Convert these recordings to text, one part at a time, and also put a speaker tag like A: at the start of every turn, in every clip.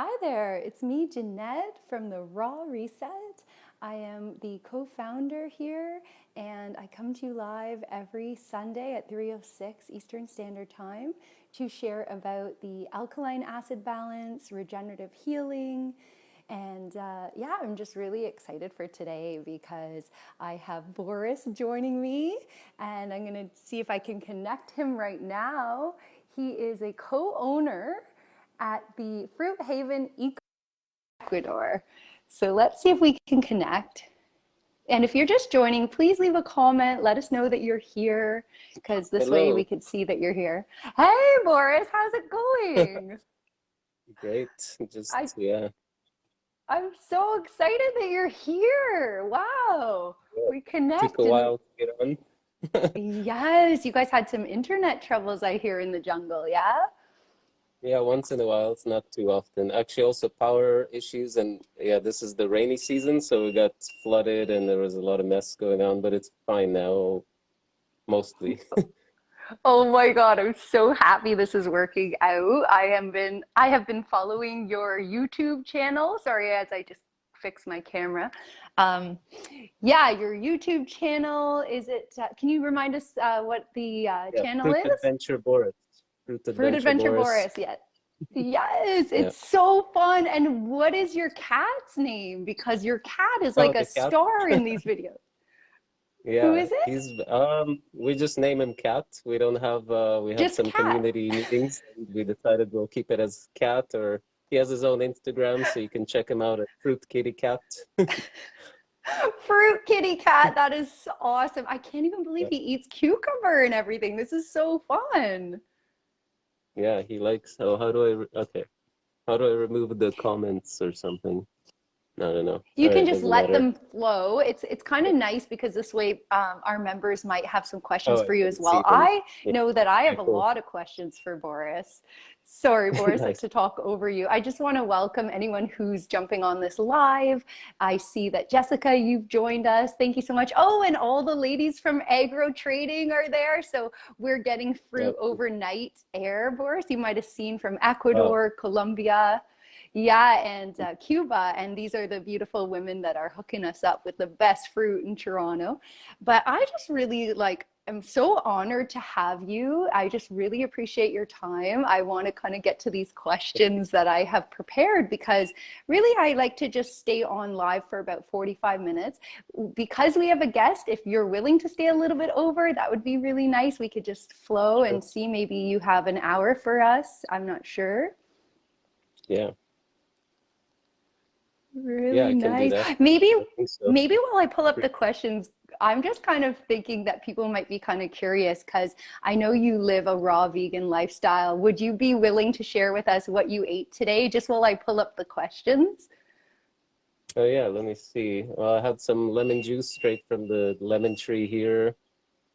A: Hi there, it's me, Jeanette from the Raw Reset. I am the co-founder here and I come to you live every Sunday at 3.06 Eastern Standard Time to share about the alkaline acid balance, regenerative healing, and uh, yeah, I'm just really excited for today because I have Boris joining me and I'm gonna see if I can connect him right now. He is a co-owner at the Fruit Haven Eco Ecuador. So let's see if we can connect. And if you're just joining, please leave a comment. Let us know that you're here because this Hello. way we can see that you're here. Hey, Boris, how's it going?
B: Great. Just, I, yeah.
A: I'm so excited that you're here. Wow. Yeah, we connected.
B: Took a while to get on.
A: yes, you guys had some internet troubles, I hear, in the jungle, yeah?
B: Yeah, once in a while. It's not too often. Actually, also power issues, and yeah, this is the rainy season, so we got flooded, and there was a lot of mess going on. But it's fine now, mostly.
A: oh my god, I'm so happy this is working out. I have been I have been following your YouTube channel. Sorry, as I just fix my camera. Um, yeah, your YouTube channel. Is it? Uh, can you remind us uh, what the uh, yeah, channel is?
B: Adventure Boris.
A: Fruit Adventure, Fruit Adventure Boris. Boris. Yes. Yes, it's yeah. so fun. And what is your cat's name? Because your cat is oh, like oh, a cat? star in these videos.
B: Yeah. Who is it? He's um we just name him Cat. We don't have uh we have just some cat. community meetings. We decided we'll keep it as Cat or he has his own Instagram so you can check him out at Fruit Kitty Cat.
A: Fruit Kitty Cat, that is awesome. I can't even believe he eats cucumber and everything. This is so fun.
B: Yeah, he likes. Oh, how do I? Okay, how do I remove the comments or something? I don't know.
A: You All can right, just let matter. them flow. It's it's kind of nice because this way um, our members might have some questions oh, for you as well. I know that I have a lot of questions for Boris. Sorry, Boris, nice. to talk over you. I just want to welcome anyone who's jumping on this live. I see that Jessica, you've joined us. Thank you so much. Oh, and all the ladies from Agro Trading are there. So we're getting fruit yep. overnight air, Boris. You might have seen from Ecuador, oh. Colombia. Yeah, and uh, Cuba. And these are the beautiful women that are hooking us up with the best fruit in Toronto. But I just really like am so honored to have you. I just really appreciate your time. I want to kind of get to these questions that I have prepared because really I like to just stay on live for about 45 minutes. Because we have a guest, if you're willing to stay a little bit over, that would be really nice. We could just flow and see maybe you have an hour for us. I'm not sure.
B: Yeah.
A: Really yeah, nice. Maybe so. maybe while I pull up the questions, I'm just kind of thinking that people might be kind of curious because I know you live a raw vegan lifestyle. Would you be willing to share with us what you ate today just while I pull up the questions?
B: Oh yeah, let me see. Well, I had some lemon juice straight from the lemon tree here.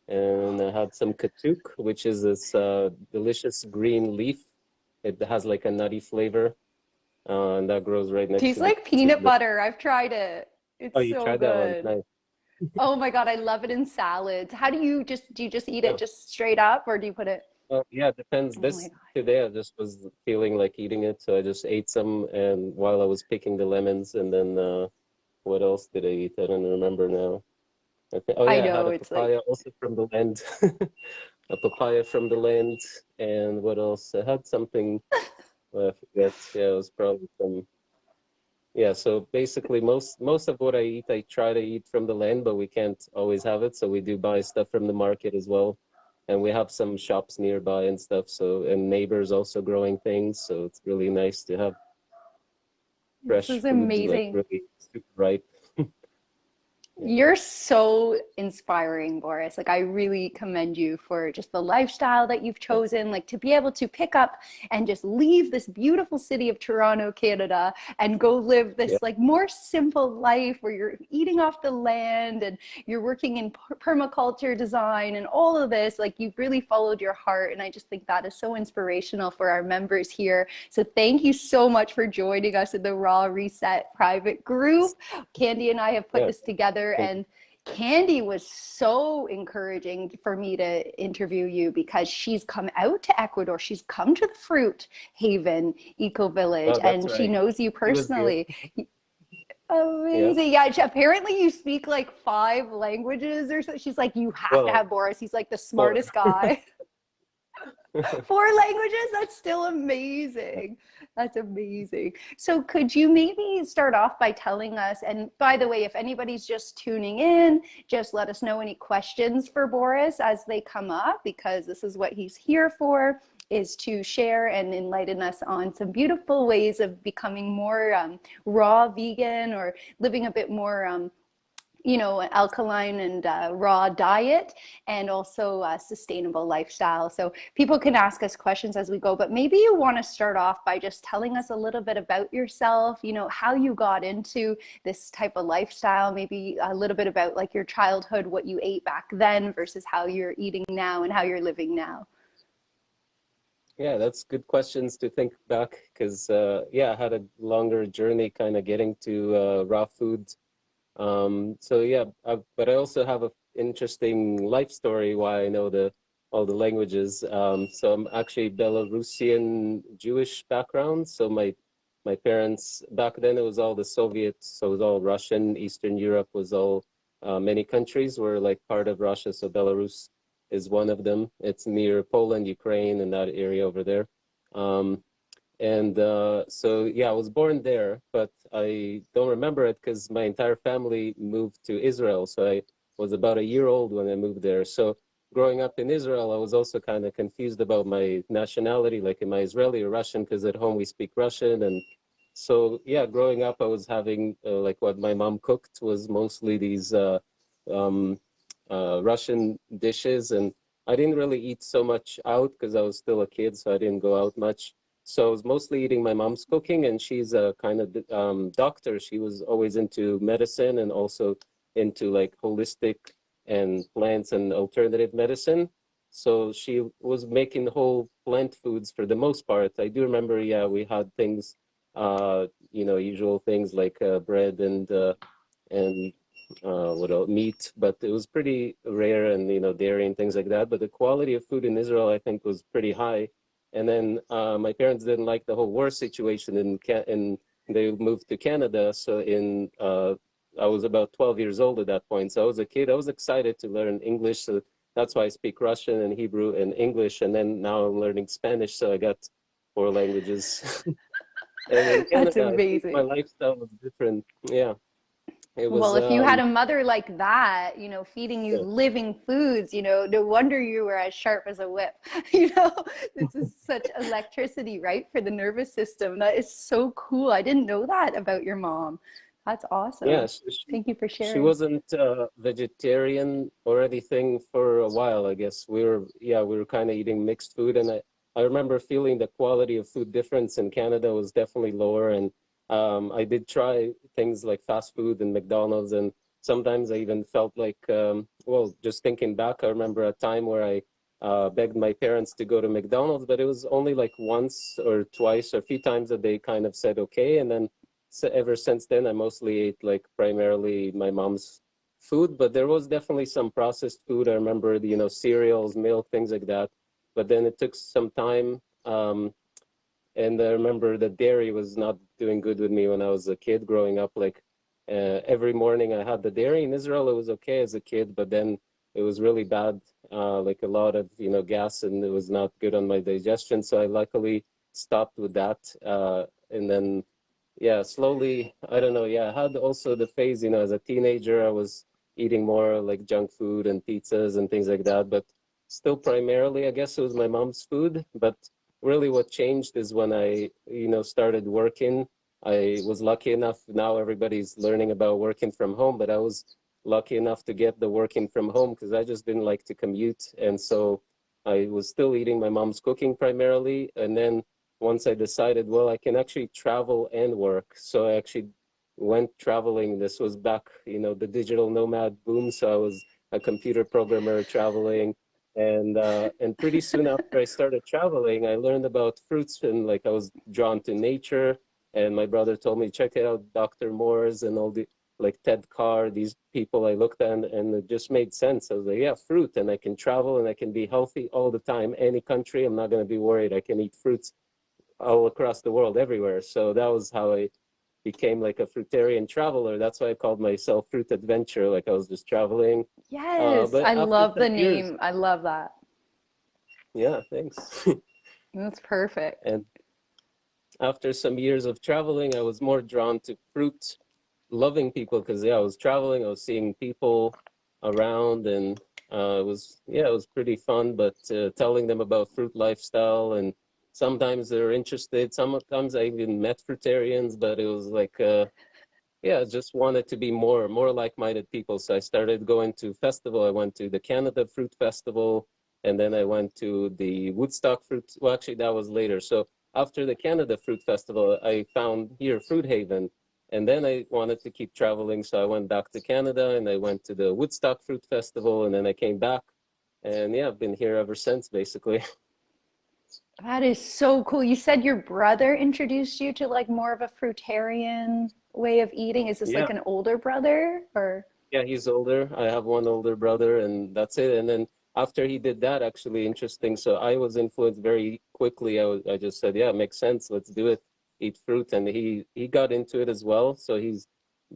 B: And I had some katuk, which is this uh, delicious green leaf. It has like a nutty flavor. Uh, and that grows right next
A: Tastes to like peanut butter. I've tried it. It's oh, you so tried good. that one? Nice oh my god, I love it in salads. How do you just do you just eat it just straight up or do you put it
B: well, yeah, it depends. Oh this today I just was feeling like eating it, so I just ate some and while I was picking the lemons and then uh what else did I eat? I don't remember now. I think, oh yeah, I, know, I had a papaya like... also from the land. a papaya from the land and what else? I had something well, I forget. Yeah, it was probably some yeah, so basically most most of what I eat, I try to eat from the land, but we can't always have it. So we do buy stuff from the market as well. And we have some shops nearby and stuff. So and neighbors also growing things. So it's really nice to have fresh.
A: This is amazing.
B: Like really super ripe.
A: You're so inspiring, Boris. Like, I really commend you for just the lifestyle that you've chosen, like to be able to pick up and just leave this beautiful city of Toronto, Canada, and go live this yeah. like more simple life where you're eating off the land and you're working in permaculture design and all of this. Like, you've really followed your heart. And I just think that is so inspirational for our members here. So, thank you so much for joining us in the Raw Reset private group. Candy and I have put yeah. this together and Candy was so encouraging for me to interview you because she's come out to Ecuador. She's come to the Fruit Haven Eco Village, oh, and right. she knows you personally. Amazing. Yeah. yeah. Apparently, you speak like five languages or so. She's like, you have well, to have Boris. He's like the smartest well. guy. Four languages? That's still amazing. That's amazing. So could you maybe start off by telling us, and by the way, if anybody's just tuning in, just let us know any questions for Boris as they come up, because this is what he's here for, is to share and enlighten us on some beautiful ways of becoming more um, raw vegan or living a bit more um, you know, alkaline and uh, raw diet and also a sustainable lifestyle. So people can ask us questions as we go, but maybe you want to start off by just telling us a little bit about yourself, you know, how you got into this type of lifestyle, maybe a little bit about like your childhood, what you ate back then versus how you're eating now and how you're living now.
B: Yeah, that's good questions to think back because, uh, yeah, I had a longer journey kind of getting to uh, raw foods um, so yeah, I, but I also have an interesting life story why I know the all the languages. Um, so I'm actually Belarusian Jewish background. So my my parents back then it was all the Soviets, so it was all Russian. Eastern Europe was all uh, many countries were like part of Russia. So Belarus is one of them. It's near Poland, Ukraine, and that area over there. Um, and uh, so, yeah, I was born there, but I don't remember it because my entire family moved to Israel. So I was about a year old when I moved there. So growing up in Israel, I was also kind of confused about my nationality, like am I Israeli or Russian? Because at home we speak Russian. And so, yeah, growing up, I was having uh, like what my mom cooked was mostly these uh, um, uh, Russian dishes. And I didn't really eat so much out because I was still a kid, so I didn't go out much. So I was mostly eating my mom's cooking, and she's a kind of um, doctor. She was always into medicine and also into like holistic and plants and alternative medicine. So she was making whole plant foods for the most part. I do remember, yeah, we had things, uh, you know, usual things like uh, bread and uh, and uh, what else, meat, but it was pretty rare and you know dairy and things like that. But the quality of food in Israel, I think, was pretty high and then uh, my parents didn't like the whole war situation in and they moved to Canada. So in uh, I was about 12 years old at that point. So I was a kid. I was excited to learn English. So that's why I speak Russian and Hebrew and English. And then now I'm learning Spanish. So I got four languages.
A: Canada, that's amazing.
B: My lifestyle was different. Yeah.
A: Was, well, if you um, had a mother like that, you know, feeding you yeah. living foods, you know, no wonder you were as sharp as a whip. you know, this is such electricity, right, for the nervous system. That is so cool. I didn't know that about your mom. That's awesome.
B: Yeah,
A: she, thank you for sharing.
B: She wasn't uh, vegetarian or anything for a while. I guess we were, yeah, we were kind of eating mixed food, and I, I remember feeling the quality of food difference in Canada was definitely lower, and um, I did try things like fast food and McDonald's, and sometimes I even felt like, um, well, just thinking back, I remember a time where I uh, begged my parents to go to McDonald's, but it was only like once or twice or a few times that they kind of said okay, and then so ever since then, I mostly ate like primarily my mom's food, but there was definitely some processed food. I remember, you know, cereals, milk, things like that. But then it took some time um, and I remember that dairy was not doing good with me when I was a kid growing up. Like uh, every morning I had the dairy in Israel. It was okay as a kid, but then it was really bad, uh, like a lot of you know gas, and it was not good on my digestion. So I luckily stopped with that, uh, and then yeah, slowly I don't know. Yeah, I had also the phase, you know, as a teenager, I was eating more like junk food and pizzas and things like that, but still primarily, I guess it was my mom's food, but really what changed is when I, you know, started working. I was lucky enough, now everybody's learning about working from home, but I was lucky enough to get the working from home because I just didn't like to commute. And so I was still eating my mom's cooking primarily. And then once I decided, well, I can actually travel and work. So I actually went traveling. This was back, you know, the digital nomad boom. So I was a computer programmer traveling and uh, and pretty soon after I started traveling, I learned about fruits and like I was drawn to nature. And my brother told me check it out Dr. Morse and all the like Ted Carey, these people I looked at and, and it just made sense. I was like, yeah, fruit and I can travel and I can be healthy all the time. Any country, I'm not going to be worried. I can eat fruits all across the world, everywhere. So that was how I became like a fruitarian traveler. That's why I called myself Fruit Adventure. Like I was just traveling.
A: Yes, uh, I love the years, name. I love that.
B: Yeah, thanks.
A: That's perfect.
B: And after some years of traveling, I was more drawn to fruit loving people because yeah, I was traveling, I was seeing people around and uh, it was, yeah, it was pretty fun, but uh, telling them about fruit lifestyle and sometimes they're interested. Sometimes I even met fruitarians, but it was like, uh, yeah, just wanted to be more, more like-minded people. So I started going to festival. I went to the Canada Fruit Festival and then I went to the Woodstock Fruit. Well, actually that was later. So after the Canada Fruit Festival, I found here Fruit Haven and then I wanted to keep traveling, so I went back to Canada and I went to the Woodstock Fruit Festival, and then I came back. And yeah, I've been here ever since, basically.
A: That is so cool. You said your brother introduced you to like more of a fruitarian way of eating. Is this yeah. like an older brother or?
B: Yeah, he's older. I have one older brother, and that's it. And then after he did that, actually interesting. So I was influenced very quickly. I, was, I just said, yeah, it makes sense. Let's do it eat fruit and he he got into it as well so he's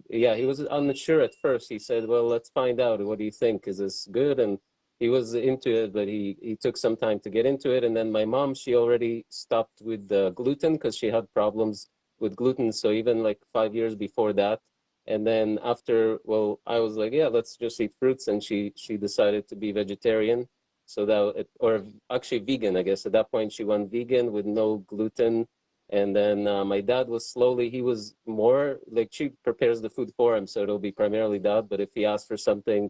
B: yeah he was unsure at first he said well let's find out what do you think is this good and he was into it but he he took some time to get into it. And then my mom she already stopped with the gluten because she had problems with gluten. So even like five years before that and then after well i was like yeah let's just eat fruits. And she she decided to be vegetarian. So that it, or actually vegan i guess. At that point she went vegan with no gluten. And then uh, my dad was slowly, he was more like she prepares the food for him. So it'll be primarily dad. But if he asks for something,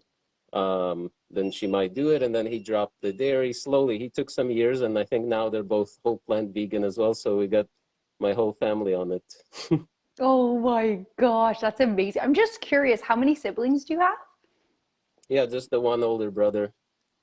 B: um, then she might do it. And then he dropped the dairy slowly. He took some years. And I think now they're both whole plant vegan as well. So we got my whole family on it.
A: oh my gosh, that's amazing. I'm just curious, how many siblings do you have?
B: Yeah, just the one older brother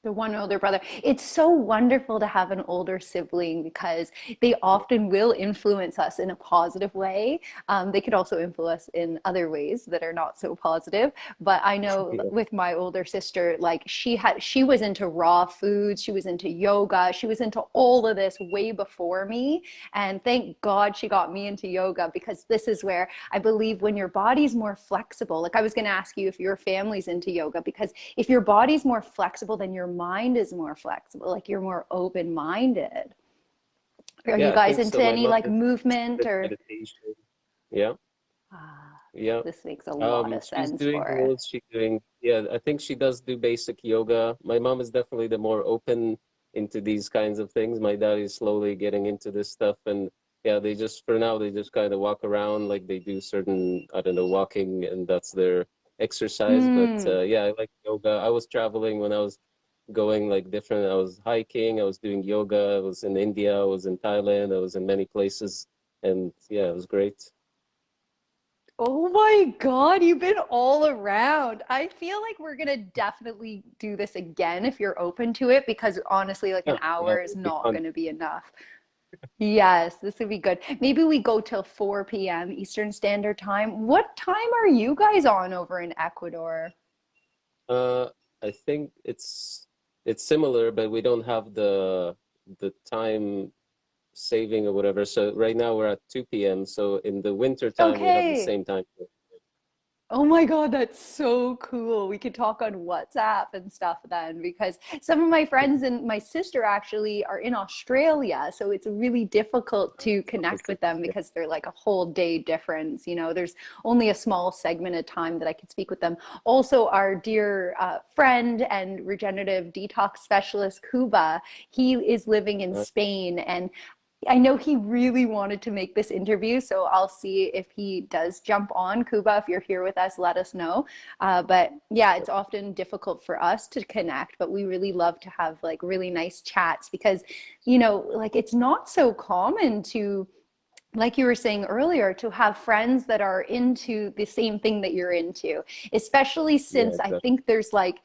A: the one older brother. It's so wonderful to have an older sibling because they often will influence us in a positive way. Um, they could also influence in other ways that are not so positive. But I know yeah. with my older sister, like she had, she was into raw foods, she was into yoga, she was into all of this way before me. And thank God she got me into yoga because this is where I believe when your body's more flexible, like I was going to ask you if your family's into yoga, because if your body's more flexible than your mind is more flexible like you're more open-minded. Are yeah, you guys into so. any like movement or meditation.
B: yeah. Ah, yeah.
A: this makes a lot um, of sense she's doing for
B: she's doing yeah i think she does do basic yoga. My mom is definitely the more open into these kinds of things. My dad is slowly getting into this stuff and yeah they just for now they just kind of walk around like they do certain i don't know walking and that's their exercise. Mm. but uh, yeah i like yoga. I was traveling when i was going like different. I was hiking, I was doing yoga, I was in India, I was in Thailand, I was in many places. And yeah, it was great.
A: Oh my God, you've been all around. I feel like we're going to definitely do this again if you're open to it, because honestly, like an hour is not going to be enough. yes, this would be good. Maybe we go till 4 p.m. Eastern Standard Time. What time are you guys on over in Ecuador?
B: Uh, I think it's it's similar, but we don't have the the time saving or whatever. So right now we're at 2 p.m. So in the winter time, okay. we have the same time.
A: Oh my God, that's so cool. We could talk on WhatsApp and stuff then because some of my friends and my sister actually are in Australia. So it's really difficult to connect with them because they're like a whole day difference. You know, there's only a small segment of time that I could speak with them. Also, our dear uh, friend and regenerative detox specialist, Kuba, he is living in Spain and I know he really wanted to make this interview, so I'll see if he does jump on. Kuba, if you're here with us, let us know. Uh, but yeah, it's often difficult for us to connect, but we really love to have like really nice chats because, you know, like it's not so common to like you were saying earlier, to have friends that are into the same thing that you're into, especially since yeah, exactly. I think there's like,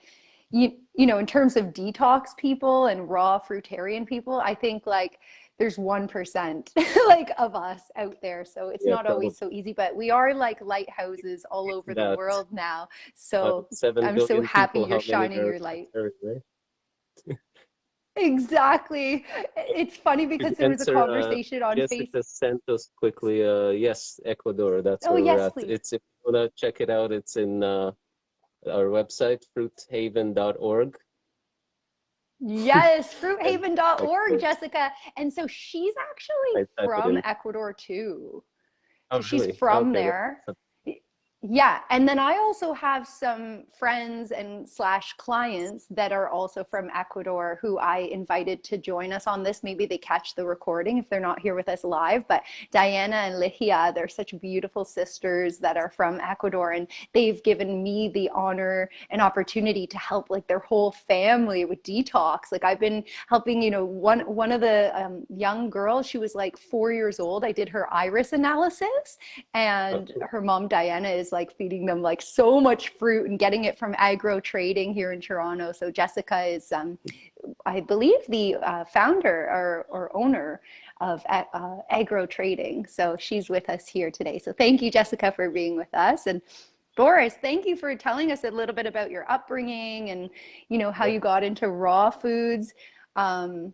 A: you, you know, in terms of detox people and raw fruitarian people, I think like there's 1% like of us out there so it's yeah, not always so easy but we are like lighthouses all over the world now so i'm so happy you're shining your light. exactly. It's funny because there was a uh, conversation uh, on
B: Jessica facebook sent us quickly uh yes ecuador that's oh, where yes, we're at. please. it's if you want to check it out it's in uh our website fruithaven.org
A: Yes, fruithaven.org, Jessica. And so she's actually from Ecuador too. Oh, she's really? from okay. there. Yeah, and then I also have some friends and slash clients that are also from Ecuador who I invited to join us on this. Maybe they catch the recording if they're not here with us live. But Diana and Ligia, they're such beautiful sisters that are from Ecuador, and they've given me the honor and opportunity to help like their whole family with detox. Like I've been helping, you know, one one of the um, young girls. She was like four years old. I did her iris analysis, and her mom Diana is like feeding them like so much fruit and getting it from agro trading here in Toronto. So Jessica is, um, I believe, the uh, founder or, or owner of uh, agro trading. So she's with us here today. So thank you, Jessica, for being with us. And Boris, thank you for telling us a little bit about your upbringing and you know how you got into raw foods. Um,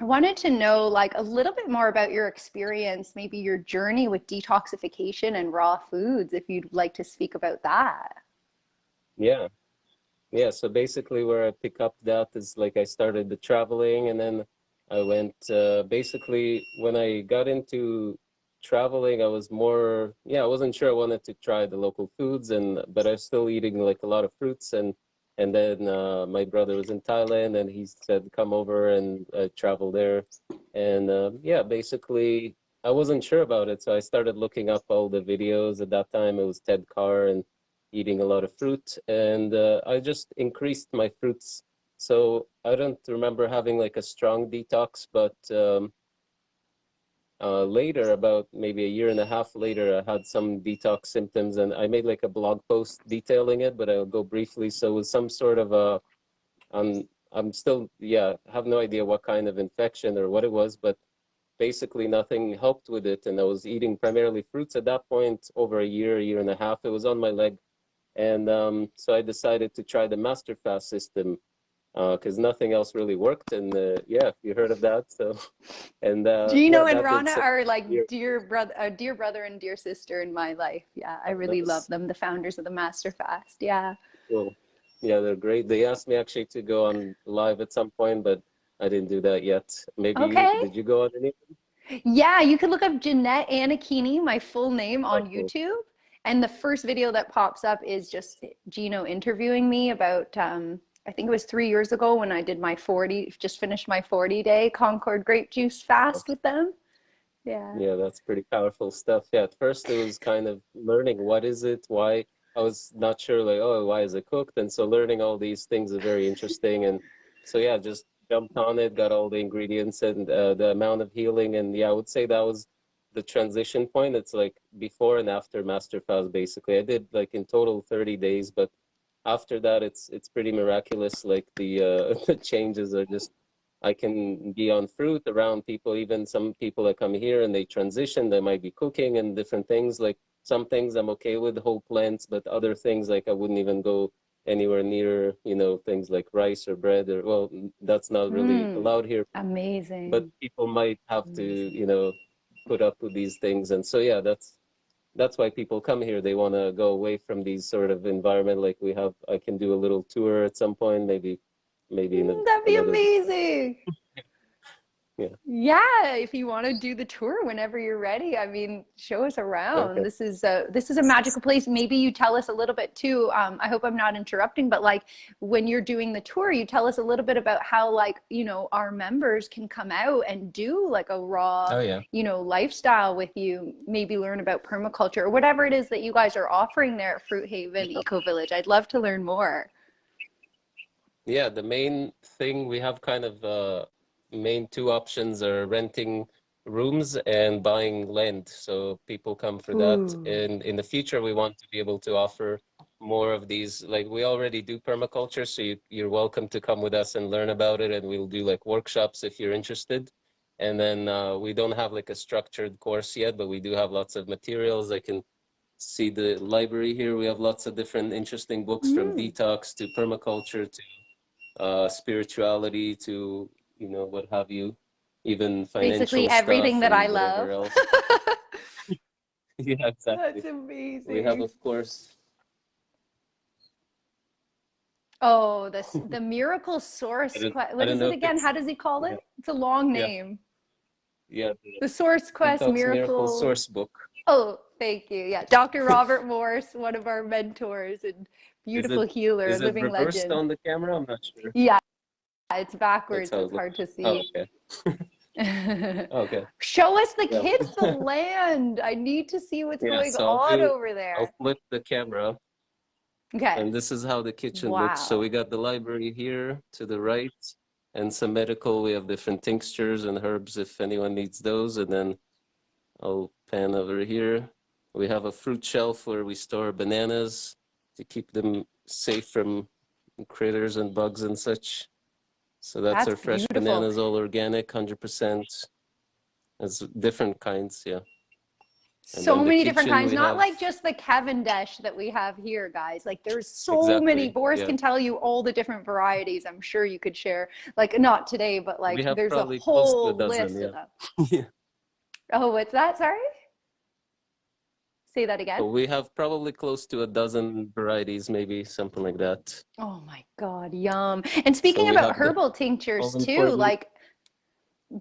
A: I wanted to know like a little bit more about your experience, maybe your journey with detoxification and raw foods, if you'd like to speak about that.
B: Yeah. Yeah. So basically where I pick up that is like I started the traveling and then I went uh, basically when I got into traveling, I was more, yeah, I wasn't sure I wanted to try the local foods and, but I was still eating like a lot of fruits and and then uh, my brother was in Thailand and he said come over and uh, travel there. And uh, yeah basically I wasn't sure about it so I started looking up all the videos. At that time it was Ted Carey and eating a lot of fruit and uh, I just increased my fruits. So I don't remember having like a strong detox but um, uh, later, about maybe a year and a half later, I had some detox symptoms and I made like a blog post detailing it, but I'll go briefly. So it was some sort of a, um, I'm still, yeah, have no idea what kind of infection or what it was, but basically nothing helped with it. And I was eating primarily fruits at that point over a year, a year and a half. It was on my leg. And um, so I decided to try the master fast system because uh, nothing else really worked. And uh, yeah, you heard of that. So, and uh,
A: Gino
B: yeah,
A: and Rana are like dear brother, uh, dear brother and dear sister in my life. Yeah, I really nice. love them. The founders of the Master Fast. Yeah.
B: Cool. Yeah, they're great. They asked me actually to go on live at some point, but I didn't do that yet. Maybe okay. you, did you go on anything?
A: Yeah, you can look up Jeanette Anakini, my full name, on oh, cool. YouTube. And the first video that pops up is just Gino interviewing me about um, I think it was three years ago when I did my 40, just finished my 40 day Concord grape juice fast with them. Yeah.
B: Yeah, that's pretty powerful stuff. Yeah, at first it was kind of learning what is it, why I was not sure like, oh, why is it cooked? And so learning all these things is very interesting. And so, yeah, just jumped on it, got all the ingredients and uh, the amount of healing. And yeah, I would say that was the transition point. It's like before and after Master Fast, basically. I did like in total 30 days, but after that, it's it's pretty miraculous. Like the uh, the changes are just. I can be on fruit around people, even some people that come here and they transition, they might be cooking and different things. Like some things I'm okay with whole plants, but other things like I wouldn't even go anywhere near, you know, things like rice or bread or, well, that's not really mm, allowed here.
A: Amazing.
B: But people might have to, you know, put up with these things. And so, yeah, that's, that's why people come here. They want to go away from these sort of environment. Like we have, I can do a little tour at some point, maybe, maybe in mm, a,
A: that'd be another... amazing. Yeah. Yeah if you want to do the tour whenever you're ready i mean show us around. Okay. this is a this is a magical place. Maybe you tell us a little bit too um, i hope i'm not interrupting but like when you're doing the tour you tell us a little bit about how like you know our members can come out and do like a raw oh, yeah. you know lifestyle with you maybe learn about permaculture or whatever it is that you guys are offering there at fruit haven eco village. I'd love to learn more.
B: Yeah the main thing we have kind of uh main two options are renting rooms and buying land. So people come for that. Ooh. And in the future, we want to be able to offer more of these. Like we already do permaculture, so you, you're welcome to come with us and learn about it. And we'll do like workshops if you're interested. And then uh, we don't have like a structured course yet, but we do have lots of materials. I can see the library here. We have lots of different interesting books mm. from detox to permaculture to uh, spirituality to, you know, what have you, even financial
A: Basically everything that I love.
B: yeah, exactly.
A: That's amazing.
B: We have, of course,
A: Oh, the the miracle source. What is it again? How does he call it? It's a long name.
B: Yeah.
A: The, the Source Quest miracle...
B: miracle Source Book.
A: Oh, thank you. Yeah, Dr. Robert Morse, one of our mentors and beautiful
B: it,
A: healer,
B: is
A: living
B: it reversed
A: legend.
B: on the camera? I'm not sure.
A: Yeah, it's backwards. It's hard to see.
B: Oh, okay. okay.
A: Show us the kids the land. I need to see what's yeah, going so on do, over there.
B: I'll flip the camera.
A: Okay.
B: And this is how the kitchen
A: wow.
B: looks. So we got the library here to the right and some medical. We have different tinctures and herbs if anyone needs those. And then I'll pan over here. We have a fruit shelf where we store bananas to keep them safe from critters and bugs and such. So that's, that's our fresh beautiful. bananas, all organic, 100%. It's different kinds, yeah
A: so many different kinds not have... like just the cavendish that we have here guys like there's so exactly. many boris yeah. can tell you all the different varieties i'm sure you could share like not today but like there's a whole a dozen, list yeah. of them yeah. oh what's that sorry say that again.
B: We have probably close to a dozen varieties maybe something like that.
A: Oh my god yum. And speaking so about herbal tinctures too like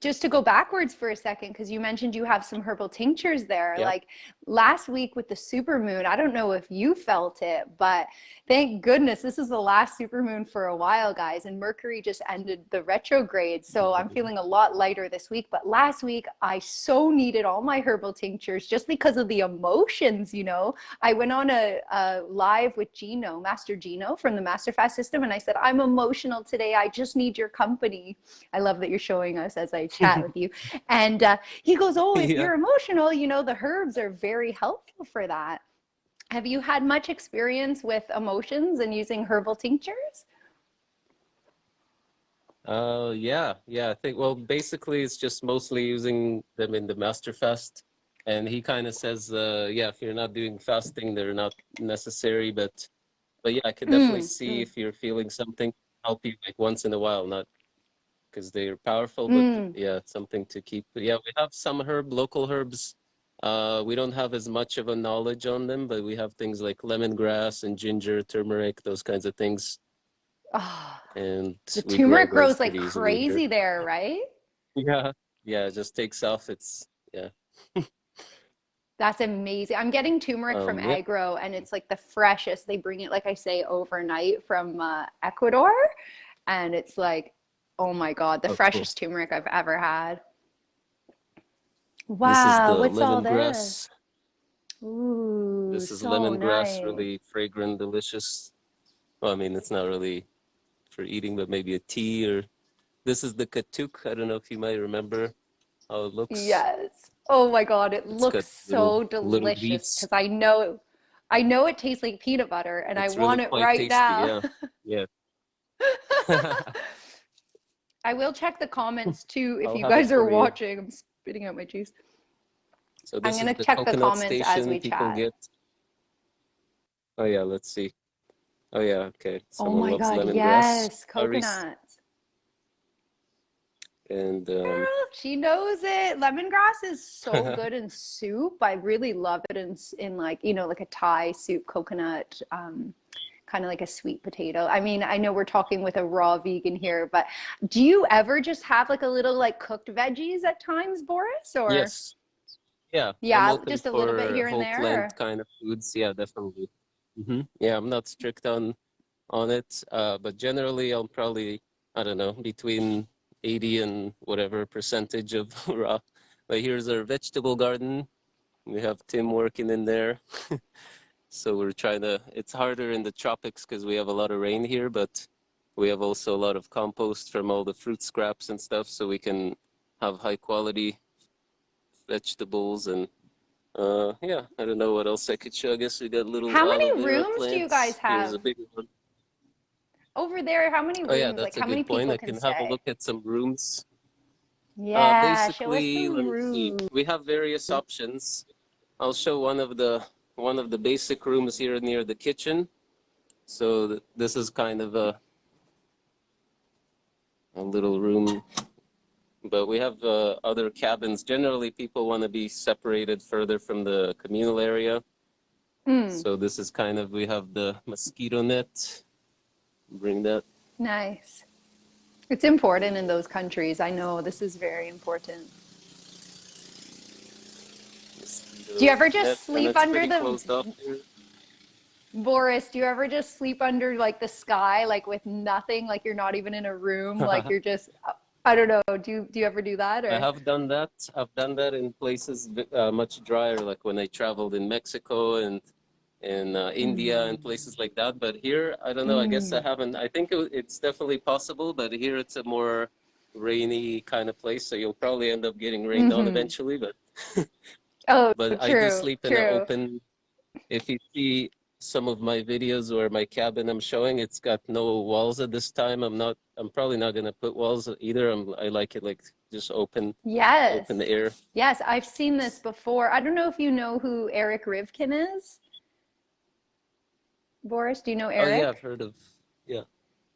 A: just to go backwards for a second because you mentioned you have some herbal tinctures there. Yep. like last week with the super moon i don't know if you felt it but thank goodness this is the last super moon for a while guys and mercury just ended the retrograde so mm-hmm. i'm feeling a lot lighter this week. But last week i so needed all my herbal tinctures just because of the emotions you know? I went on a, a live with gino master gino from the master fast system and i said i'm emotional today. I just need your company. I love that you're showing us as I chat with you. And uh, he goes, oh, if yeah. you're emotional, you know, the herbs are very helpful for that. Have you had much experience with emotions and using herbal tinctures?
B: Uh, yeah, yeah. I think, well, basically it's just mostly using them in the master fast. And he kind of says, uh, yeah, if you're not doing fasting, they're not necessary, but, but yeah, I can definitely mm, see mm. if you're feeling something help you like once in a while, not because they're powerful. But mm. yeah, something to keep. Yeah, we have some herb, local herbs. Uh, we don't have as much of a knowledge on them, but we have things like lemongrass and ginger, turmeric, those kinds of things.
A: Oh,
B: and
A: the turmeric grows like crazy there, right?
B: Yeah, yeah, it just takes off. It's yeah.
A: That's amazing. I'm getting turmeric um, from yeah. Agro, and it's like the freshest. They bring it, like I say, overnight from uh, Ecuador, and it's like Oh my God, the oh, freshest cool. turmeric I've ever had. Wow, what's all this? Ooh,
B: this is
A: so
B: lemongrass,
A: nice.
B: really fragrant, delicious. Well, I mean, it's not really for eating, but maybe a tea or. This is the katuk. I don't know if you might remember how it looks.
A: Yes. Oh my God, it it's looks so delicious because I know, I know it tastes like peanut butter, and it's I want it right tasty, now.
B: Yeah. yeah.
A: I will check the comments too if I'll you guys are watching. I'm spitting out my juice.
B: So
A: I'm gonna check the comments as we chat. Get.
B: Oh yeah, let's see. Oh yeah, okay.
A: Oh Someone oh my god, yes, coconuts.
B: And um, Girl,
A: she knows it. Lemongrass is so good in soup. I really love it in in like you know like a Thai soup, coconut. Um, kind of like a sweet potato. I mean, I know we're talking with a raw vegan here, but do you ever just have like a little like cooked veggies at times, Boris? Or
B: yes, yeah,
A: yeah, just a little bit here and there.
B: Kind of foods, yeah, definitely. Mm-hmm. Yeah, I'm not strict on on it, uh, but generally, I'll probably I don't know between 80 and whatever percentage of raw. But here's our vegetable garden. We have Tim working in there. So we're trying to, it's harder in the tropics because we have a lot of rain here, but we have also a lot of compost from all the fruit scraps and stuff. So we can have high quality vegetables and uh, yeah, I don't know what else I could show. I guess we got a little.
A: How many rooms plants. do you guys have?
B: Here's a big one.
A: Over there, how many rooms?
B: Oh yeah, that's
A: like,
B: a good point. I can have a look at some rooms.
A: Yeah,
B: uh,
A: show us
B: basically,
A: the
B: see.
A: room.
B: We have various options. I'll show one of the one of the basic rooms here near the kitchen. So th- this is kind of a a little room, but we have uh, other cabins. Generally, people want to be separated further from the communal area.
A: Mm,
B: So this is kind of we have the mosquito net. Bring that.
A: nice. It's important in those countries. I know this is very important.
B: mosquito
A: Do you ever just sleep under the-. Boris, do you ever just sleep under like the sky, like with nothing, like you're not even in a room, like you're just, I don't know. Do you, do you ever do that? Or?
B: I have done that. I've done that in places uh, much drier, like when I traveled in Mexico and in uh, India and places like that. But here, I don't know. I guess I haven't. I think it, it's definitely possible, but here it's a more rainy kind of place, so you'll probably end up getting rained on
A: Mhm.
B: eventually. But
A: Oh,
B: but I do sleep in
A: true.
B: an open. If you see some of my videos or my cabin I'm showing, it's got no walls at this time. I'm not. I'm probably not gonna put walls either. I'm. I like it like just open,
A: Yes.
B: open air.
A: Yes, I've seen this before. I don't know if you know who Eric Rivkin is. Boris, do you know Eric?
B: Oh yeah, I've heard of. Yeah.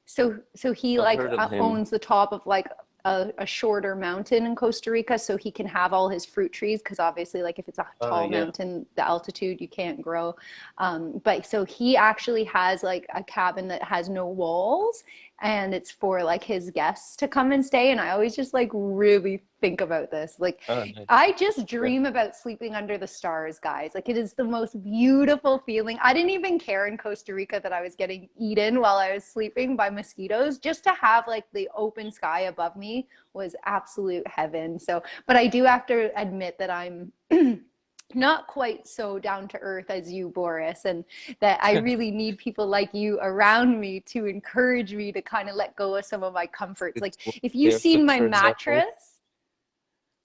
A: So so he
B: I've
A: like uh, owns the top of like a, a shorter mountain in Costa Rica, so he can have all his fruit trees because obviously, like if it's a
B: Oh,
A: tall
B: yeah.
A: mountain, the altitude you can't grow. Um, but so he actually has like a cabin that has no walls, and it's for like his guests to come and stay. And I always just like really think about this, like.
B: Oh, nice.
A: I just dream about sleeping under the stars, guys. Like it is the most beautiful feeling. I didn't even care in Costa Rica that I was getting eaten while I was sleeping by mosquitoes. Just to have like the open sky above me was absolute heaven. So, but I do have to admit that I'm not quite so down to earth as you, Boris, and that I really need people like you around me to encourage me to kind of let go of some of my comforts. Like if you've seen my mattress,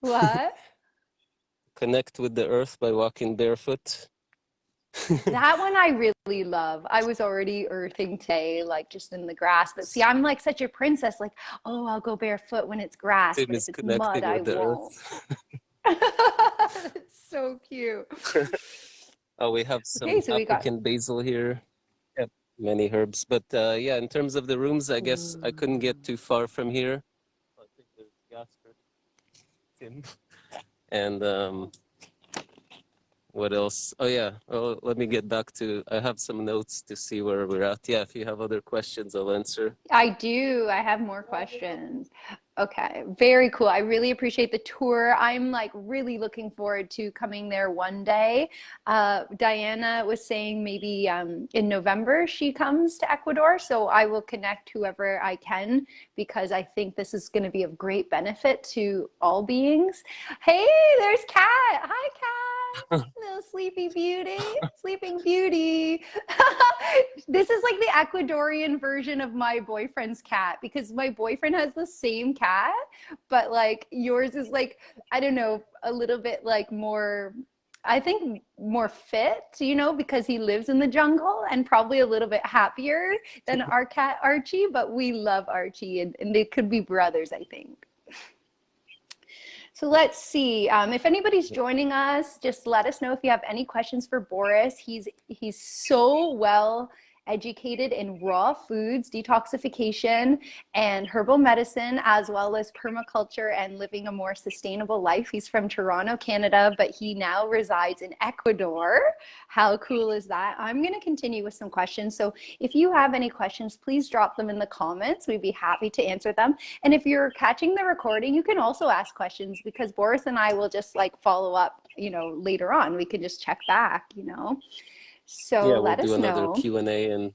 A: what?
B: Connect with the earth by walking barefoot.
A: that one I really love. I was already earthing today, like just in the grass. But see, I'm like such a princess. Like, oh, I'll go barefoot when it's grass, but if it's mud, I won't. so cute.
B: Oh, we have some
A: Okay, so we got-
B: African basil here. Yep, many herbs. But uh, yeah, in terms of the rooms, I guess I couldn't get too far from here. I think there's Jasper, Tim, and um, what else? Oh yeah. Oh, let me get back to. I have some notes to see where we're at. Yeah, if you have other questions, I'll answer.
A: I do. I have more questions. Okay, very cool. I really appreciate the tour. I'm like really looking forward to coming there one day. Uh, Diana was saying maybe um, in November she comes to Ecuador, so I will connect whoever I can because I think this is going to be of great benefit to all beings. Hey, there's Kat. Hi, Kat. Little sleepy beauty, sleeping beauty. this is like the Ecuadorian version of my boyfriend's cat because my boyfriend has the same cat, but like yours is like, I don't know, a little bit like more, I think more fit, you know, because he lives in the jungle and probably a little bit happier than our cat Archie, but we love Archie and, and they could be brothers, I think. So let's see. Um, if anybody's joining us, just let us know if you have any questions for Boris. He's he's so well educated in raw foods, detoxification, and herbal medicine, as well as permaculture and living a more sustainable life. He's from Toronto, Canada, but he now resides in Ecuador. How cool is that? I'm going to continue with some questions. So if you have any questions, please drop them in the comments. We'd be happy to answer them. And if you're catching the recording, you can also ask questions because Boris and I will just like follow up, you know, later on. We can just check back, you know. So
B: yeah, we'll
A: let us
B: do another
A: know.
B: Q and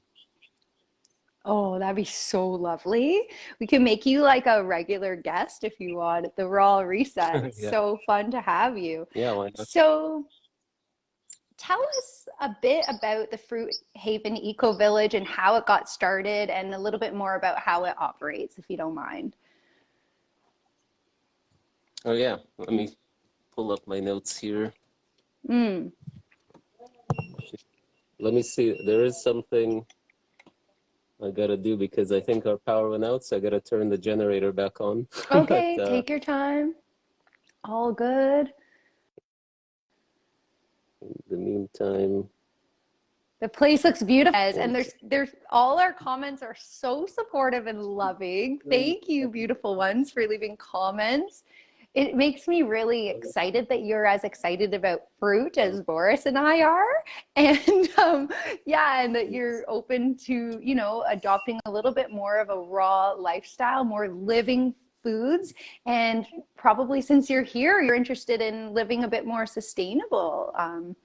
A: Oh, that'd be so lovely. We can make you like a regular guest if you want at the Raw Reset. It's
B: Yeah.
A: so fun to have you.
B: yeah, why not?
A: So tell us a bit about the Fruit Haven Eco Village and how it got started and a little bit more about how it operates, if you don't mind.
B: Oh yeah, let me pull up my notes here.
A: Mm.
B: Let me see. There is something. I gotta do because I think our power went out, so I gotta turn the generator back on.
A: Okay, but, uh, take your time. All good.
B: In the meantime,
A: the place looks beautiful, and there's there's all our comments are so supportive and loving. Thank you, beautiful ones, for leaving comments it makes me really excited that you're as excited about fruit as Boris and I are. And um, yeah, and that you're open to, you know, adopting a little bit more of a raw lifestyle, more living foods. And probably since you're here, you're interested in living a bit more sustainable. Um,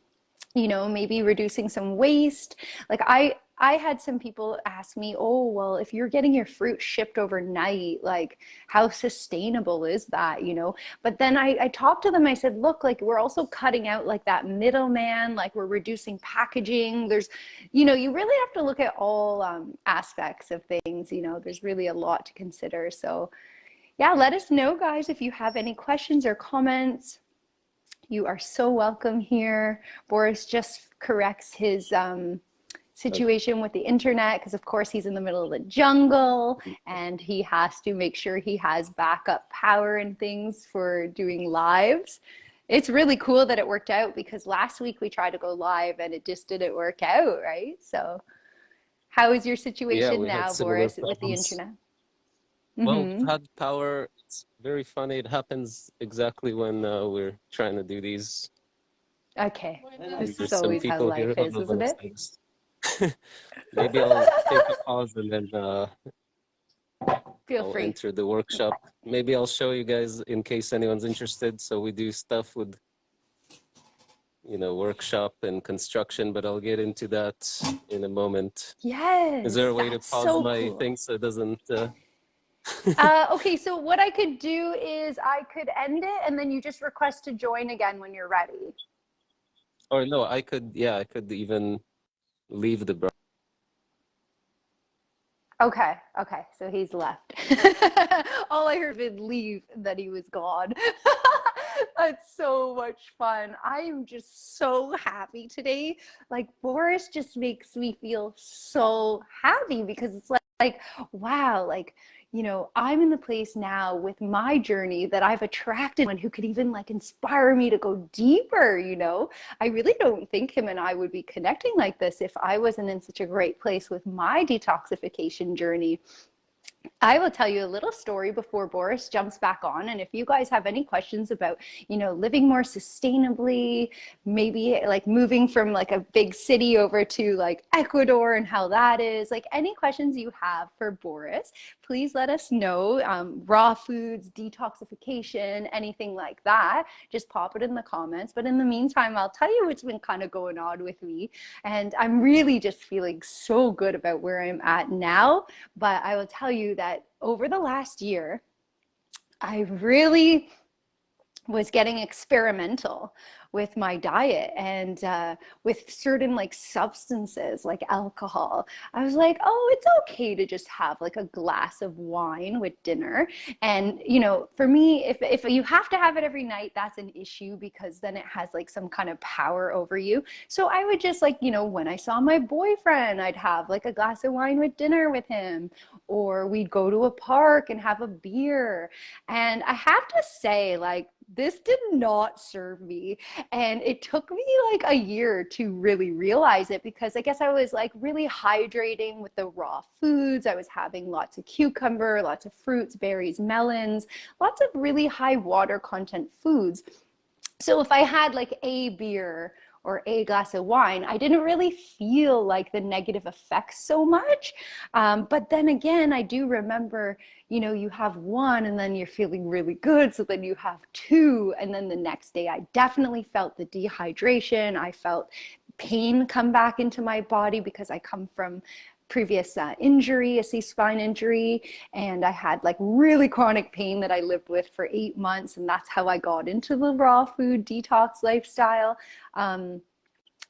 A: you know, maybe reducing some waste. Like I, I had some people ask me, oh, well, if you're getting your fruit shipped overnight, like how sustainable is that, you know? But then I, I talked to them, I said, look, like we're also cutting out like that middleman, like we're reducing packaging. There's, you know, you really have to look at all um, aspects of things, you know, there's really a lot to consider. So yeah, let us know guys if you have any questions or comments. You are so welcome here. Boris just corrects his, um, situation with the internet because of course he's in the middle of the jungle and he has to make sure he has backup power and things for doing lives. It's really cool that it worked out because last week we tried to go live and it just didn't work out right? So how is your situation yeah, now boris problems. with the internet?
B: Well mm -hmm. had power it's very funny. It happens exactly when uh, we're trying to do these.
A: Okay. This is always how life is isn't it? things.
B: Maybe I'll take a pause and then uh,
A: Feel
B: I'll
A: free.
B: enter the workshop. Maybe I'll show you guys in case anyone's interested. So we do stuff with, you know, workshop and construction, but I'll get into that in a moment.
A: Yes.
B: Is there a way to pause so my cool. thing so it doesn't? Uh...
A: uh, okay, so what I could do is I could end it and then you just request to join again when you're ready.
B: Or no, I could, yeah, I could even leave the bro.
A: Okay, okay, so he's left. All I heard was leave, that he was gone. That's so much fun. I am just so happy today. Like Boris just makes me feel so happy because it's like, like wow, like you know, I'm in the place now with my journey that I've attracted one who could even like inspire me to go deeper, you know. I really don't think him and I would be connecting like this if I wasn't in such a great place with my detoxification journey. I will tell you a little story before Boris jumps back on. And if you guys have any questions about, you know, living more sustainably, maybe like moving from like a big city over to like Ecuador and how that is, like any questions you have for Boris, please let us know. Um, raw foods, detoxification, anything like that, just pop it in the comments. But in the meantime, I'll tell you what's been kind of going on with me. And I'm really just feeling so good about where I'm at now. But I will tell you that over the last year, I really was getting experimental with my diet and uh, with certain like substances like alcohol. I was like, oh, it's okay to just have like a glass of wine with dinner. And, you know, for me, if, if you have to have it every night, that's an issue because then it has like some kind of power over you. So I would just like, you know, when I saw my boyfriend, I'd have like a glass of wine with dinner with him, or we'd go to a park and have a beer. And I have to say, like, this did not serve me. And it took me like a year to really realize it because I guess I was like really hydrating with the raw foods. I was having lots of cucumber, lots of fruits, berries, melons, lots of really high water content foods. So if I had like a beer or a glass of wine, I didn't really feel like the negative effects so much. Um, but then again, I do remember, you know, you have one and then you're feeling really good. So then you have two. And then the next day, I definitely felt the dehydration. I felt pain come back into my body because I come from previous uh, injury, a C-spine injury, and I had like really chronic pain that I lived with for eight months, and that's how I got into the raw food detox lifestyle. Um,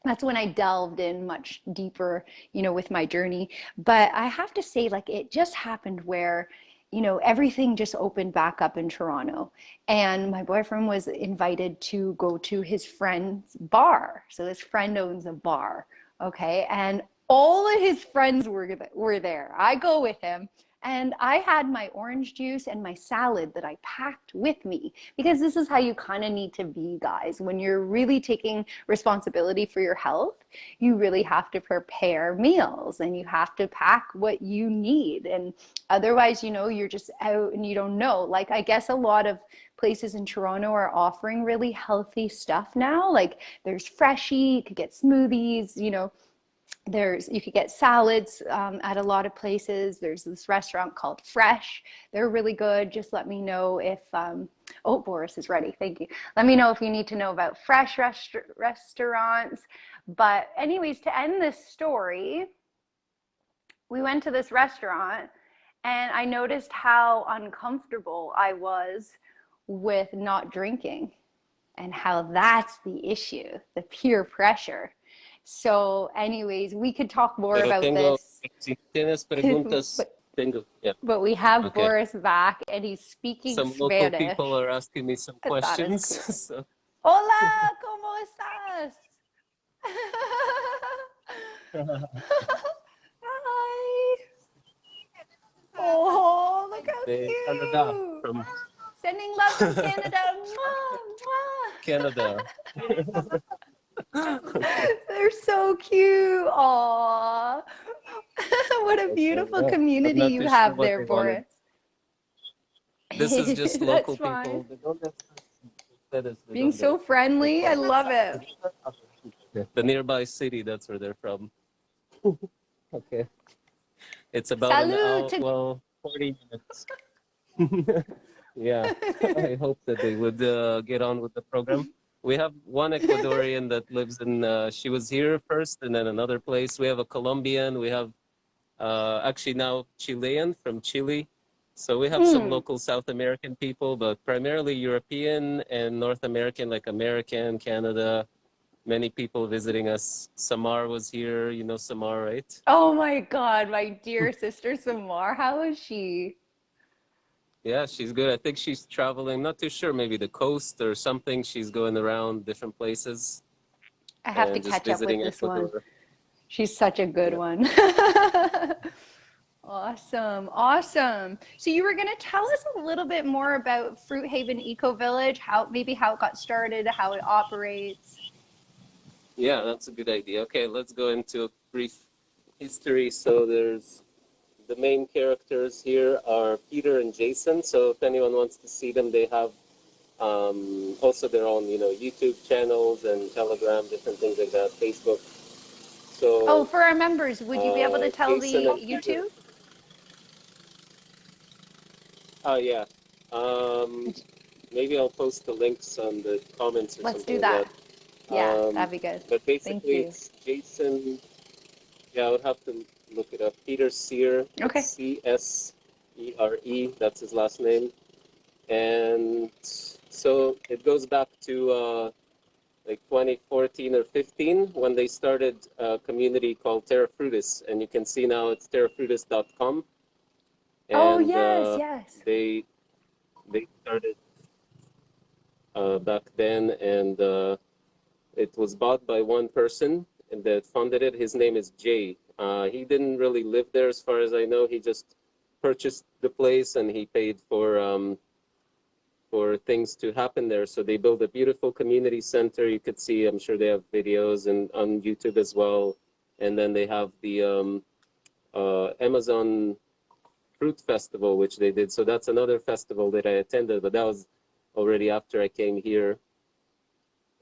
A: that's when I delved in much deeper, you know, with my journey. But I have to say, like, it just happened where, you know, everything just opened back up in Toronto. And my boyfriend was invited to go to his friend's bar. So his friend owns a bar. Okay. And all of his friends were, were there. I go with him and I had my orange juice and my salad that I packed with me because this is how you kind of need to be, guys. When you're really taking responsibility for your health, you really have to prepare meals and you have to pack what you need. And otherwise, you know, you're just out and you don't know. Like, I guess a lot of places in Toronto are offering really healthy stuff now. Like, there's Freshii, you could get smoothies, you know there's you could get salads um, at a lot of places. There's this restaurant called fresh. They're really good. Just let me know if um, oh boris is ready. Thank you. Let me know if you need to know about fresh rest restaurants. But anyways to end this story we went to this restaurant and i noticed how uncomfortable i was with not drinking and how that's the issue the peer pressure so, anyways, we could talk more Pero about tengo, this. Si tienes preguntas, but, tengo, yeah. but we have okay. Boris back and he's speaking
B: some
A: Spanish.
B: Some local people are asking me some questions. so.
A: Hola, ¿cómo estás? Hi. Oh, look how cute. Canada, from... Sending love from Canada.
B: Canada.
A: They're so cute. Aww. what a beautiful community you have there, Boris.
B: This is just local people.
A: Being so friendly, I love it.
B: The nearby city, that's where they're from. okay. It's about
A: Salud
B: an hour, well, 40 minutes. yeah, I hope that they would uh, get on with the program we have one Ecuadorian that lives in, uh, she was here first and then another place. We have a Colombian, we have uh, actually now Chilean from Chile. So we have mm. some hmm. local South American people, but primarily European and North American, like American, Canada, many people visiting us. Samar was here, you know Samar, right?
A: Oh my God, my dear sister Samar, how is she?
B: Yeah, she's good. I think she's traveling, not too sure, maybe the coast or something. She's going around different places.
A: I have to catch up with this Ecuador. one. She's such a good yeah. one. awesome. Awesome. So you were going to tell us a little bit more about Fruit Haven Eco Village, how maybe how it got started, how it operates.
B: Yeah, that's a good idea. Okay, let's go into a brief history. So there's the main characters here are Peter and Jason. So if anyone wants to see them, they have um, also their own, you know, YouTube channels and Telegram, different things like that, Facebook. So.
A: Oh, for our members, would you be able to uh, tell Jason the YouTube?
B: Oh yeah. Um, maybe I'll post the links on the comments or
A: Let's
B: something.
A: do that. Like that. Yeah, um, that'd be good.
B: But basically, it's Jason. Yeah, I would have to look it up. Peter Csere.
A: Okay.
B: C S E R E. That's his last name. And so it goes back to uh, like 2014 or 15 when they started a community called Terra Frutis, and you can see now it's terrafrutis.com.
A: oh yes, uh, yes.
B: They they started uh, back then, and uh, it was bought by one person that funded it. His name is Jay, uh, he didn't really live there as far as I know. He just purchased the place and he paid for um, for things to happen there. So they built a beautiful community center. You could see, I'm sure they have videos and on YouTube as well. And then they have the um, uh, Amazon Fruit Festival, which they did. So that's another festival that I attended, but that was already after I came here.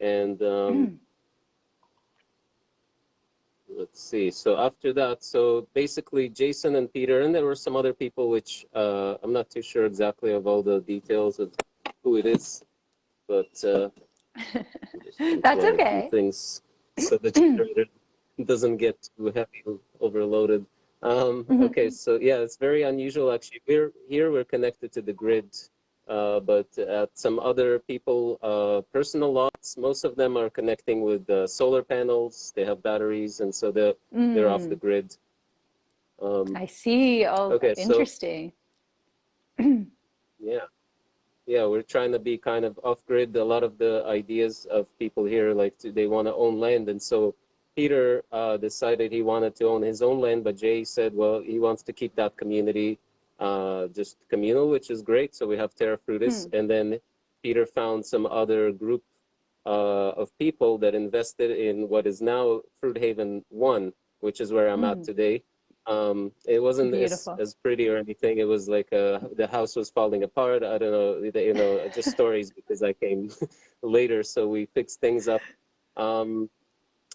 B: And um, mm let's see. So after that, so basically Jason and Peter, and there were some other people which uh, I'm not too sure exactly of all the details of who it is, but uh,
A: that's okay.
B: Things so the generator doesn't get too heavy overloaded. Um, mm-hmm. okay, so yeah, it's very unusual actually. We're here. We're connected to the grid uh, but at some other people, uh, personal lots, most of them are connecting with uh, solar panels. They have batteries, and so they're, mm. they're off the mm. grid.
A: Um, I see. Oh, okay, interesting.
B: So, yeah. Yeah, we're trying to be kind of off grid. A lot of the ideas of people here, like they want to own land. And so Peter uh, decided he wanted to own his own land, but Jay said, well, he wants to keep that community uh, just communal, which is great. So we have Terra Frutis. Hmm. And then Peter found some other group uh, of people that invested in what is now Fruit Haven 1, which is where I'm mm. at hmm. today. Um, it wasn't as, as, pretty or anything. It was like uh, the house was falling apart. I don't know, you know, just stories because I came later. So we fixed things up. Um,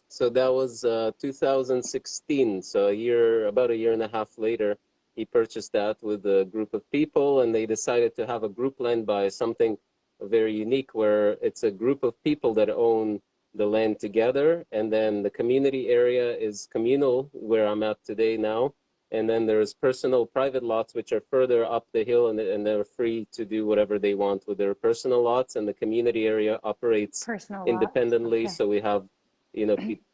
B: so that was uh, 2016. So a year, about a year and a half later, he purchased that with a group of people and they decided to have a group land by something very unique where it's a group of people that own the land together and then the community area is communal where I'm at today now. And then there's personal private lots which are further up the hill and, and they're free to do whatever they want with their personal lots and the community area operates personal independently. Okay. so we have you know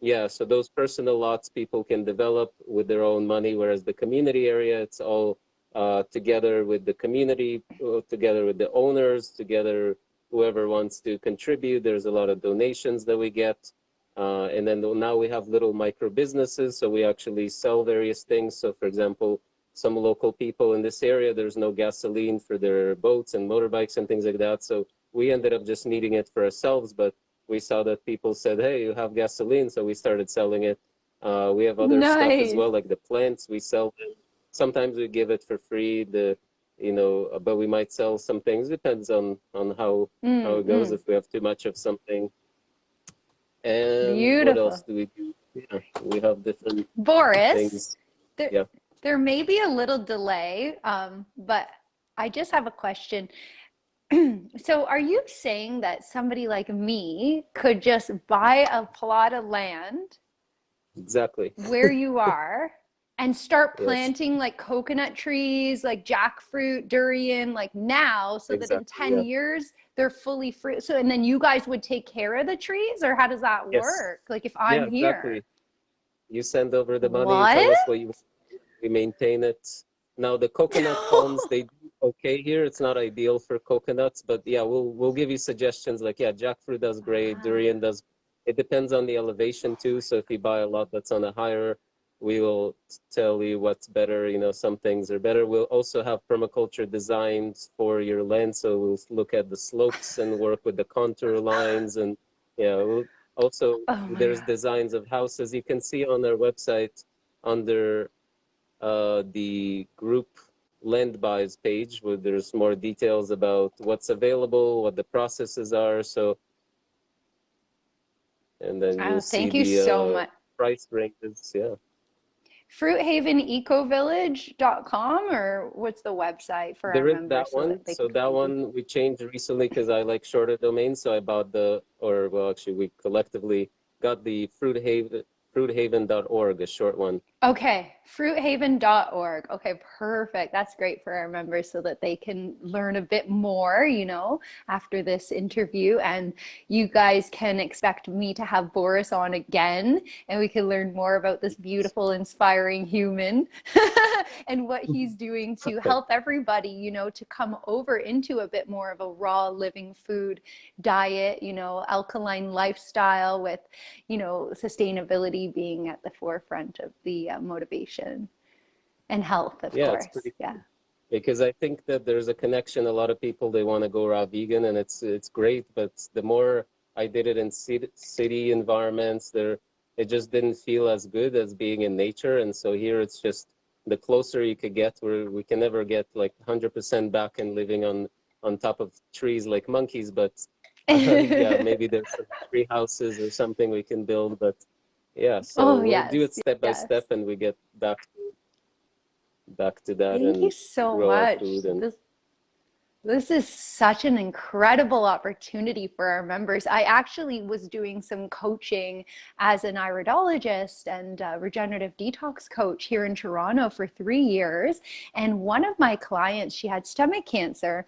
B: yeah so those personal lots people can develop with their own money whereas the community area it's all uh, together with the community uh, together with the owners together whoever wants to contribute. There's a lot of donations that we get. Uh, and then now we have little micro businesses, so we actually sell various things. So for example, some local people in this area, there's no gasoline for their boats and motorbikes and things like that. So we ended up just needing it for ourselves, but we saw that people said, hey, you have gasoline, so we started selling it. Uh, we have other nice. stuff as well, like the plants, we sell them. Sometimes we give it for free. The you know, but we might sell some things. Depends on on how mm, how it goes. Mm. If we have too much of something, and Beautiful. what else do we do? Yeah, we have different
A: Boris. Things. There, yeah. there may be a little delay, um, but I just have a question. so, are you saying that somebody like me could just buy a plot of land?
B: Exactly.
A: Where you are and start planting yes. like coconut trees, like jackfruit, durian, like now, so exactly, that in 10 yeah. years they're fully fruit. So, and then you guys would take care of the trees, or how does that yes. work? Like if I'm yeah, here, exactly.
B: you send over the money, what? tell us what you we maintain it. Now the coconut palms, they okay here. It's not ideal for coconuts, but yeah, we'll we'll give you suggestions. Like yeah, jackfruit does great, uh-huh. durian does. It depends on the elevation too. So if you buy a lot that's on a higher we will tell you what's better. You know, some things are better. We'll also have permaculture designs for your land. So we'll look at the slopes and work with the contour lines. And yeah, we'll also oh there's God. designs of houses. You can see on our website under uh, the group land buys page where there's more details about what's available, what the processes are. So, and then you'll oh,
A: thank
B: see
A: you
B: the,
A: so
B: uh,
A: much.
B: price ranges. Yeah
A: fruithavenecovillage.com or what's the website for
B: there
A: is
B: that one so, so that one we changed recently because i like shorter domains so i bought the or well actually we collectively got the fruithaven, fruithaven.org, a short one.
A: Okay, fruithaven.org. Okay, perfect. That's great for our members so that they can learn a bit more, you know, after this interview. And you guys can expect me to have Boris on again and we can learn more about this beautiful, inspiring human and what mm-hmm. he's doing to help everybody, you know, to come over into a bit more of a raw living food diet, you know, alkaline lifestyle with, you know, sustainability being at the forefront of the uh, motivation and health, of yeah, course. yeah.
B: Because I think that there's a connection. A lot of people they want to go raw vegan, and it's it's great. But the more I did it in city, city environments, there it just didn't feel as good as being in nature. And so here it's just the closer you could get, where we can never get like 100% back and living on on top of trees like monkeys, but uh, yeah, maybe there's some tree houses or something we can build. But yeah so oh, we'll yes, do it step yes. by step and we get back back to that
A: thank you so much and... this, this is such an incredible opportunity for our members. I actually was doing some coaching as an iridologist and regenerative detox coach here in Toronto for three years. And one of my clients, she had stomach cancer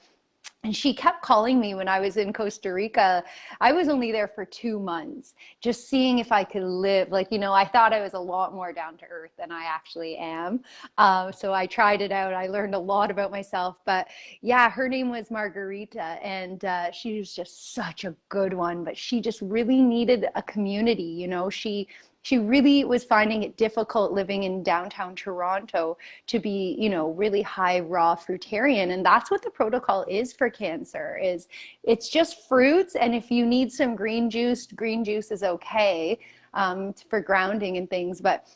A: and she kept calling me when I was in Costa Rica. I was only there for two months, just seeing if I could live. Like, you know, I thought I was a lot more down to earth than I actually am. Um, so I tried it out. I learned a lot about myself. But yeah, her name was Margarita, and uh, she was just such a good one. But she just really needed a community. You know, she she really was finding it difficult living in downtown Toronto to be, you know, really high raw fruitarian. And that's what the protocol is for cancer is it's just fruits. And if you need some green juice, green juice is okay um, for grounding and things. But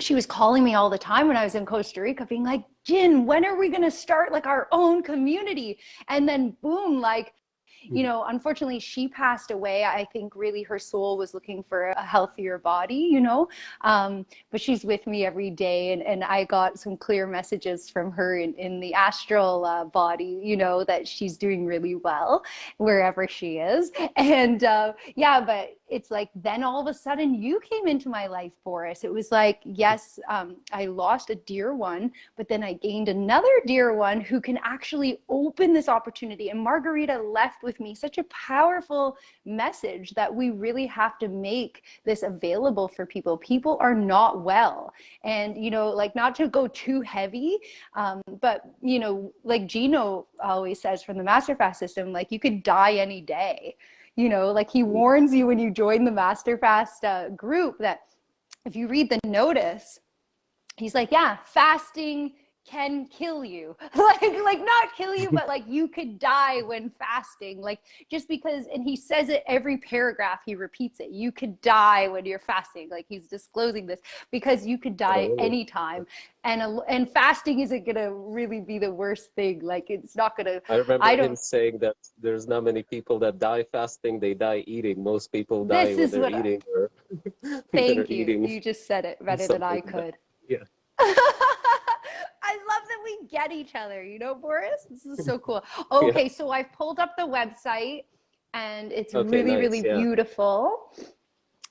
A: she was calling me all the time when I was in Costa Rica being like, Jin, when are we going to start like our own community? And then boom, like you hmm. know, unfortunately, she passed away. I think really her soul was looking for a healthier body, you know. Um, but she's with me every day, and, and I got some clear messages from her in, in the astral uh, body, you know, that she's doing really well wherever she is. And uh, yeah, but it's like then all of a sudden you came into my life, Boris. It was like, yes, um, I lost a dear one, but then I gained another dear one who can actually open this opportunity. And Margarita left with me such a powerful message that we really have to make this available for people. People are not well. And, you know, like not to go too heavy, um, but, you know, like Gino always says from the Master Fast system, like you could die any day you know like he warns you when you join the master fast uh, group that if you read the notice he's like yeah fasting can kill you. Like like not kill you but like you could die when fasting. Like just because and he says it every paragraph he repeats it. You could die when you're fasting. Like he's disclosing this because you could die oh. anytime. And and fasting isn't gonna really be the worst thing. Like it's not gonna
B: i remember I him saying that there's not many people that die fasting. They die eating. Most people die when they're eating I, or
A: thank you. eating you just said it better than i could.
B: Yeah
A: I love that we get each other, you know, Boris? This is so cool. Okay, yeah. so I've pulled up the website and it's okay, really, nice, really yeah. beautiful.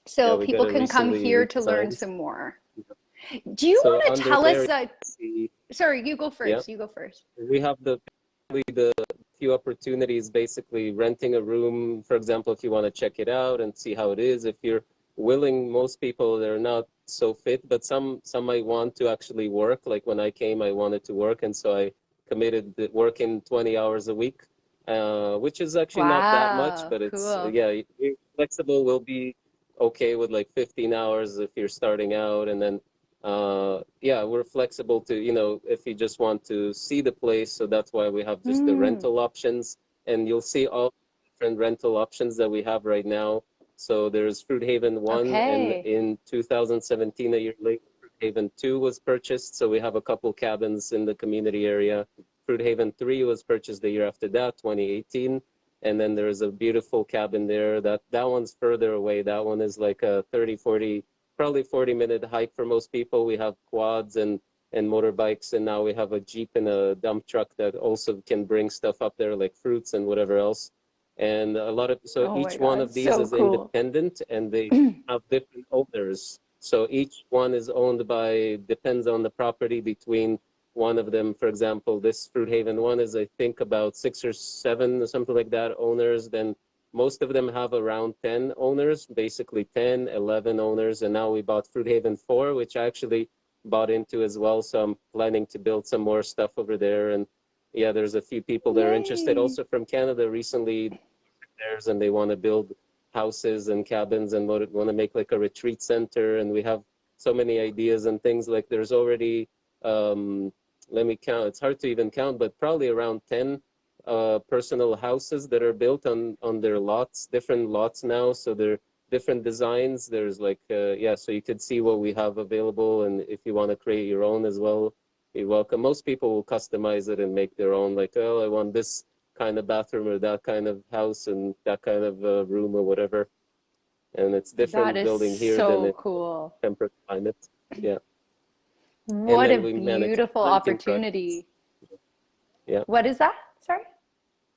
A: So yeah, people can come here to learn some more. Do you so want to tell us? Uh, sorry, you go first. You go first.
B: We have the the few opportunities, basically renting a room, for example, if you want to check it out and see how it is. If you're willing, most people they're not so fit, but some some might want to actually work. Like when I came, I wanted to work, and so I committed working 20 hours a week, uh, which is actually wow, not that much, but it's cool. yeah, flexible. Will be okay with like 15 hours if you're starting out, and then uh, yeah, we're flexible to you know if you just want to see the place. So that's why we have just mm. the rental options, and you'll see all different rental options that we have right now so there's Fruit Haven 1, okay. and in 2017, a year later, Fruit Haven 2 was purchased. So we have a couple cabins in the community area. Fruit Haven 3 was purchased the year after that, 2018. And then there's a beautiful cabin there. That, that one's further away. That one is like a 30, 40, probably 40 minute hike for most people. We have quads and, and motorbikes, and now we have a Jeep and a dump truck that also can bring stuff up there like fruits and whatever else and a lot of so oh each one of these so is cool. independent and they have different owners. So each one is owned by depends on the property between one of them. For example this fruit haven one is i think about six or seven or something like that owners. Then most of them have around 10 owners basically 10 11 owners. And now we bought fruit haven 4 which i actually bought into as well. So i'm planning to build some more stuff over there. And yeah, there's a few people that Yay. are interested. Also from Canada recently and they want to build houses and cabins and want to make like a retreat center. And we have so many ideas and things like there's already, um, let me count, it's hard to even count, but probably around 10 uh, personal houses that are built on, on their lots, different lots now. So they're different designs. There's like, uh, yeah, so you could see what we have available. And if you want to create your own as well, you're welcome. Most people will customize it and make their own, like, oh, I want this kind of bathroom or that kind of house and that kind of uh, room or whatever. And it's different building here
A: so
B: than
A: cool.
B: temperate climate. Yeah.
A: What a beautiful opportunity.
B: Yeah.
A: What is that? Sorry?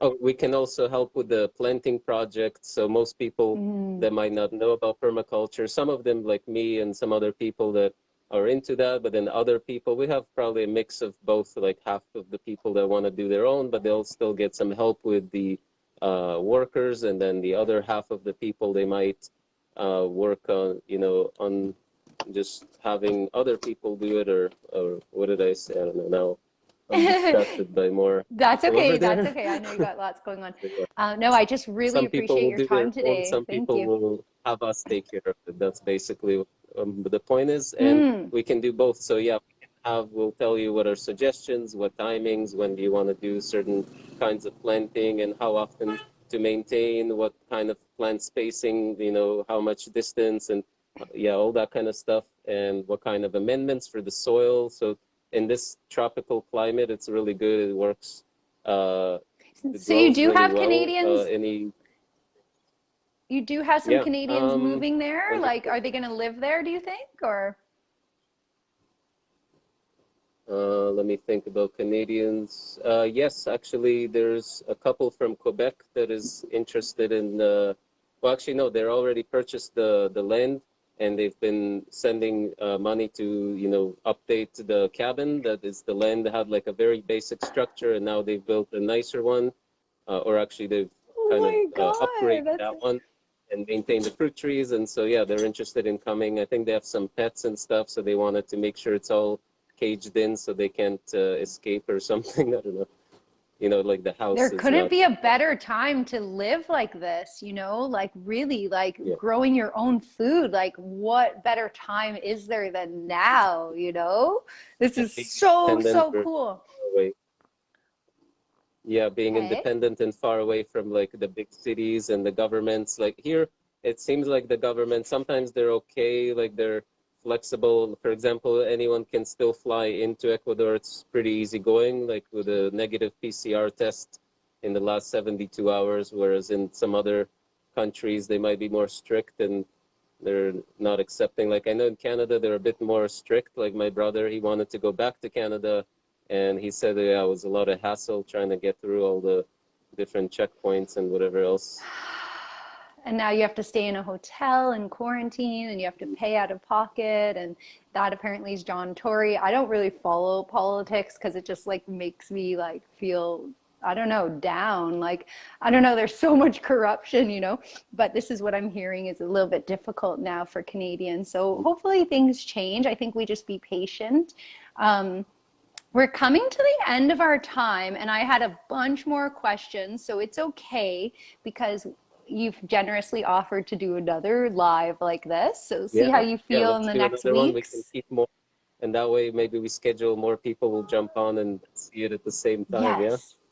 B: Oh, we can also help with the planting project. So most people mm. that might not know about permaculture, some of them like me and some other people that are into that, but then other people, we have probably a mix of both, like half of the people that want to do their own, but they'll still get some help with the uh, workers, and then the other half of the people, they might uh, work on, you know, on just having other people do it, or, or what did I say? I don't know now. I'm distracted by more.
A: That's okay. That's okay. I know you got lots going on. Uh, no, I just really some appreciate your time today.
B: Some
A: Thank
B: people
A: you.
B: will have us take care of it. That's basically um, the point is, and mm. we can do both. So yeah, we can have. We'll tell you what our suggestions, what timings, when do you want to do certain kinds of planting, and how often to maintain, what kind of plant spacing, you know, how much distance, and yeah, all that kind of stuff, and what kind of amendments for the soil. So in this tropical climate, it's really good. It works. Uh,
A: so you do
B: really
A: have
B: well.
A: Canadians.
B: Uh, any
A: you do have some
B: yeah,
A: Canadians
B: um,
A: moving there. Like, are they going to live there? Do you think, or?
B: Uh, let me think about Canadians. Uh, yes, actually, there's a couple from Quebec that is interested in. Uh, well, actually, no, they're already purchased the the land, and they've been sending uh, money to you know update the cabin. That is the land that had like a very basic structure, and now they've built a nicer one, uh, or actually they've
A: Oh
B: kind
A: my
B: of uh,
A: God,
B: upgrade
A: that's-
B: that one and maintain the fruit trees. And so, yeah, they're interested in coming. I think they have some pets and stuff, so they wanted to make sure it's all caged in so they can't uh, escape or something. I don't know. You know, like the house.
A: There couldn't
B: not-
A: be a better time to live like this, you know, like really like
B: Yeah.
A: growing your own food. Like what better time is there than now, you know? This is so, so cool.
B: away. Yeah, being
A: Okay.
B: independent and far away from like the big cities and the governments. Like here, it seems like the government sometimes they're okay, like they're flexible. For example, anyone can still fly into Ecuador. It's pretty easy going, like with a negative PCR test in the last 72 hours, whereas in some other countries they might be more strict and they're not accepting. Like I know in Canada they're a bit more strict. Like my brother, he wanted to go back to Canada and he said yeah, it was a lot of hassle trying to get through all the different checkpoints and whatever else.
A: And now you have to stay in a hotel and quarantine and you have to pay out of pocket. And that apparently is John Tory. I don't really follow politics because it just like makes me like feel I don't know, down. Like, I don't know, there's so much corruption, you know, but this is what I'm hearing is a little bit difficult now for Canadians. So hopefully things change. I think we just be patient. Um, we're coming to the end of our time, and I had a bunch more questions, so it's okay because you've generously offered to do another live like this. So see
B: Yeah,
A: how you
B: yeah,
A: feel
B: let's
A: in the next
B: one. We can keep more, and that way maybe we schedule more people will jump on and see it at the same time.
A: Yes. Yeah,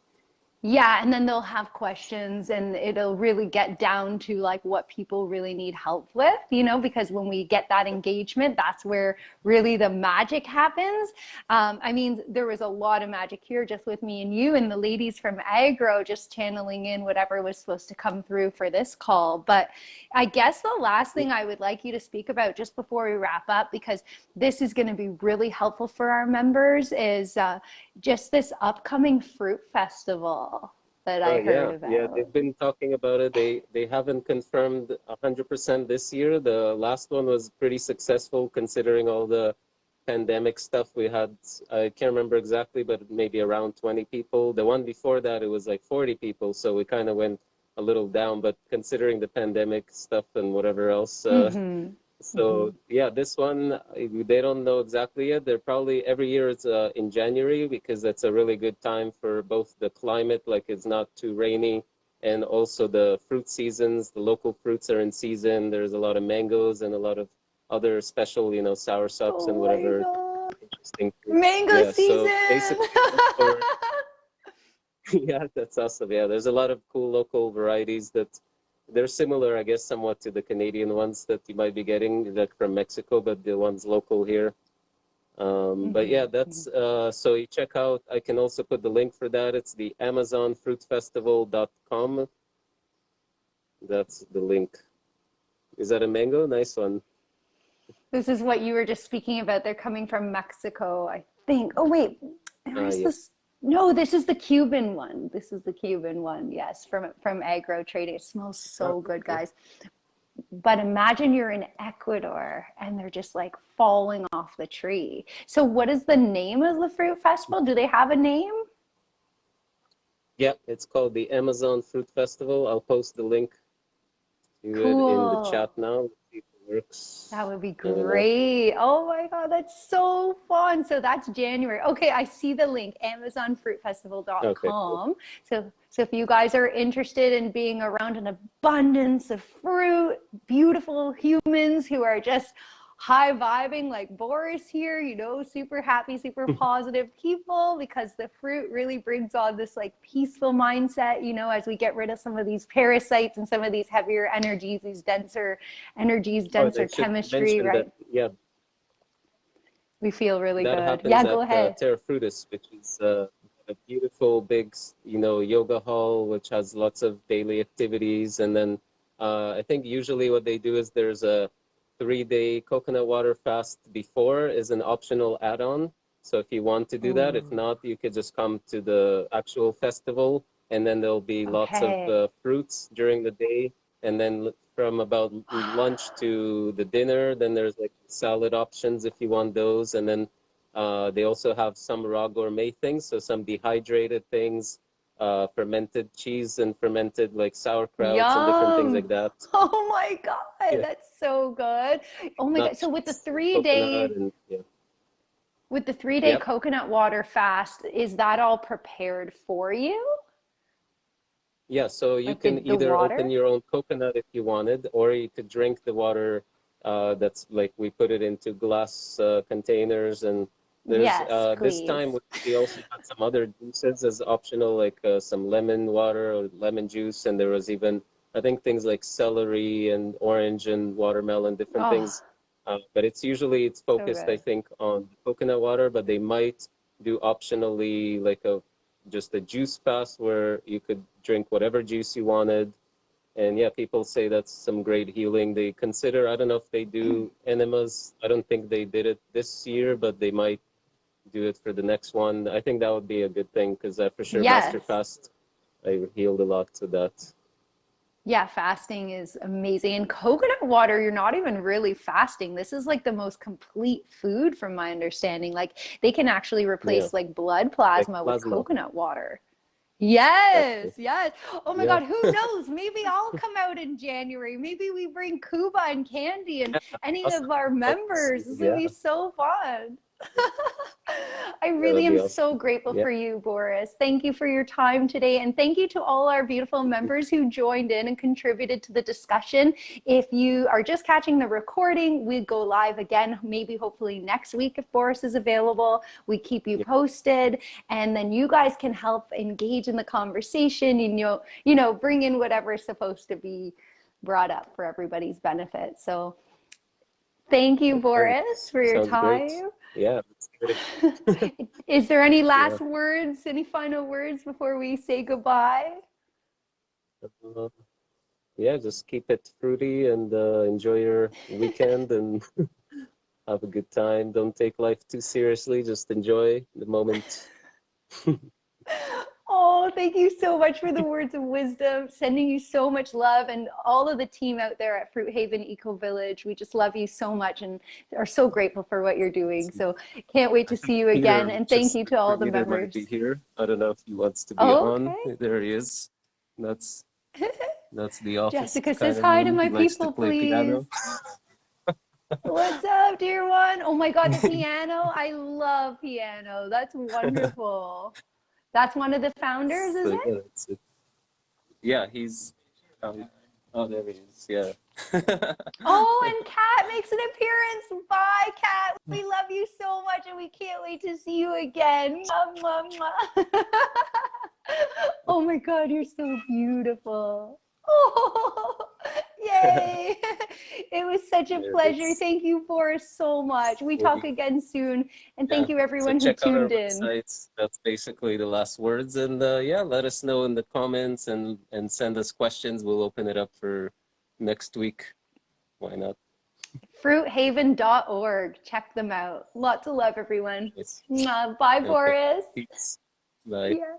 A: and then they'll have questions and it'll really get down to like what people really need help with, you know, because when we get that engagement, that's where really the magic happens. Um, I mean, there was a lot of magic here just with me and you and the ladies from Agro just channeling in whatever was supposed to come through for this call. But I guess the last thing I would like you to speak about just before we wrap up, because this is going to be really helpful for our members, is uh, just this upcoming fruit festival that I
B: Oh,
A: heard
B: yeah,
A: about.
B: yeah, they've been talking about it. They they haven't confirmed 100% this year. The last one was pretty successful considering all the pandemic stuff we had. I can't remember exactly, but maybe around 20 people. The one before that, it was like 40 people. So we kind of went a little down. But considering the pandemic stuff and whatever else, uh,
A: Mhm.
B: So yeah, this one they don't know exactly yet. They're probably every year it's uh, in January because that's a really good time for both the climate, like it's not too rainy, and also the fruit seasons. The local fruits are in season. There's a lot of mangoes and a lot of other special, you know, soursops and
A: Oh my
B: whatever interesting.
A: Mango
B: Yeah, so
A: season.
B: for- yeah, that's awesome. Yeah, there's a lot of cool local varieties that they're similar, I guess, somewhat to the Canadian ones that you might be getting, like from Mexico, but the ones local here. Um, But yeah, that's uh, so you check out. I can also put the link for that. It's the AmazonFruitFestival.com. That's the link. Is that a mango? Nice one.
A: This is what you were just speaking about. They're coming from Mexico, I think. Oh wait, where's
B: yeah.
A: this? No, this is the Cuban one. This is the Cuban one. Yes, from from Agro Trading. It smells so good, guys. but imagine you're in Ecuador and they're just like falling off the tree. So what is the name of the fruit festival? Do they have a name?
B: Yeah, it's called the Amazon Fruit Festival. I'll post the link to cool. it in the chat now
A: works. That would be great. Oh my God, that's so fun. So that's January. Okay, I see the link, amazonfruitfestival.com. Okay, cool. So, so if you guys are interested in being around an abundance of fruit, beautiful humans who are just high vibing like Boris here, you know, super happy, super positive people because the fruit really brings on this like peaceful mindset, you know, as we get rid of some of these parasites and some of these heavier energies, these denser energies, oh, denser oh, chemistry, right?
B: That, yeah.
A: We feel really
B: that
A: good. Yeah,
B: go
A: uh, ahead.
B: Uh, Terra Frutis, which is uh, a beautiful big, you know, yoga hall, which has lots of daily activities. And then uh, I think usually what they do is there's a three-day coconut water fast before is an optional add-on. So if you want to do that, if not, you could just come to the actual festival and then there'll be okay. lots of uh, fruits during the day. And then from about lunch to the dinner, then there's like salad options if you want those. And then uh, they also have some raw gourmet things, so some dehydrated things, uh, fermented cheese and fermented like sauerkraut and different things like that.
A: Oh my god, yeah. that's so good. Oh my god! So with the three day, and, yeah. with the three day yep. coconut water fast, is that all prepared for you?
B: Yeah, so you like can the, the either water? open your own coconut if you wanted, or you could drink the water. Uh, that's like we put it into glass uh, containers and there's yes, uh, this time we also had some other juices as optional, like uh, some lemon water or lemon juice, and there was even I think things like celery and orange and watermelon, different oh. things. Uh, but it's usually it's focused, so I think, on coconut water. But they might do optionally like a just a juice pass where you could drink whatever juice you wanted. And yeah, people say that's some great healing. They consider I don't know if they do enemas. I don't think they did it this year, but they might do it for the next one. I think that would be a good thing because uh, for sure yes. Master Fast, I healed a lot to that.
A: Yeah, fasting is amazing. And coconut water, you're not even really fasting. This is like the most complete food from my understanding. Like they can actually replace yeah. like blood plasma, like plasma, with coconut water. Yes, yes. Oh my yeah. God, who knows? Maybe I'll come out in January. Maybe we bring Kuba and Candy and any of our members. This would be so fun. I really am awesome. so grateful for you, Boris. Thank you for your time today. And thank you to all our beautiful members who joined in and contributed to the discussion. If you are just catching the recording, we go live again, maybe hopefully next week if Boris is available. We keep you posted and then you guys can help engage in the conversation and you know, you know, bring in whatever is supposed to be brought up for everybody's benefit. So thank you, Boris, for your Sounds time. Great
B: yeah.
A: Is there any last yeah. words any final words before we say goodbye?
B: Uh, yeah just keep it fruity and uh, enjoy your weekend and have a good time. Don't take life too seriously. Just enjoy the moment
A: Oh, thank you so much for the words of wisdom. Sending you so much love and all of the team out there at Fruit Haven Eco Village. We just love you so much and are so grateful for what you're doing. So can't wait to see you again. and thank you to all the members.
B: Might Be here. I don't know if he wants to be oh, okay. on. There he is. That's that's the office.
A: Jessica says hi to my people, to please. What's up, dear one? Oh my God, the piano. I love piano. That's wonderful. That's one of the founders, is it?
B: Yeah, he's. Um, oh, there he is. Yeah.
A: oh, and Kat makes an appearance. Bye, Kat. We love you so much, and we can't wait to see you again. Mwah, mwah, mwah. oh my God, you're so beautiful. Oh, yay! it was such a pleasure. Thank you, Boris, so much. We talk again soon, and thank yeah. you everyone so who tuned in.
B: Websites. That's basically the last words, and uh, yeah, let us know in the comments and and send us questions. We'll open it up for next week. Why not?
A: Fruithaven.org. Check them out. Lots of love, everyone. Yes. Bye, Boris.
B: Peace. Bye. Yeah.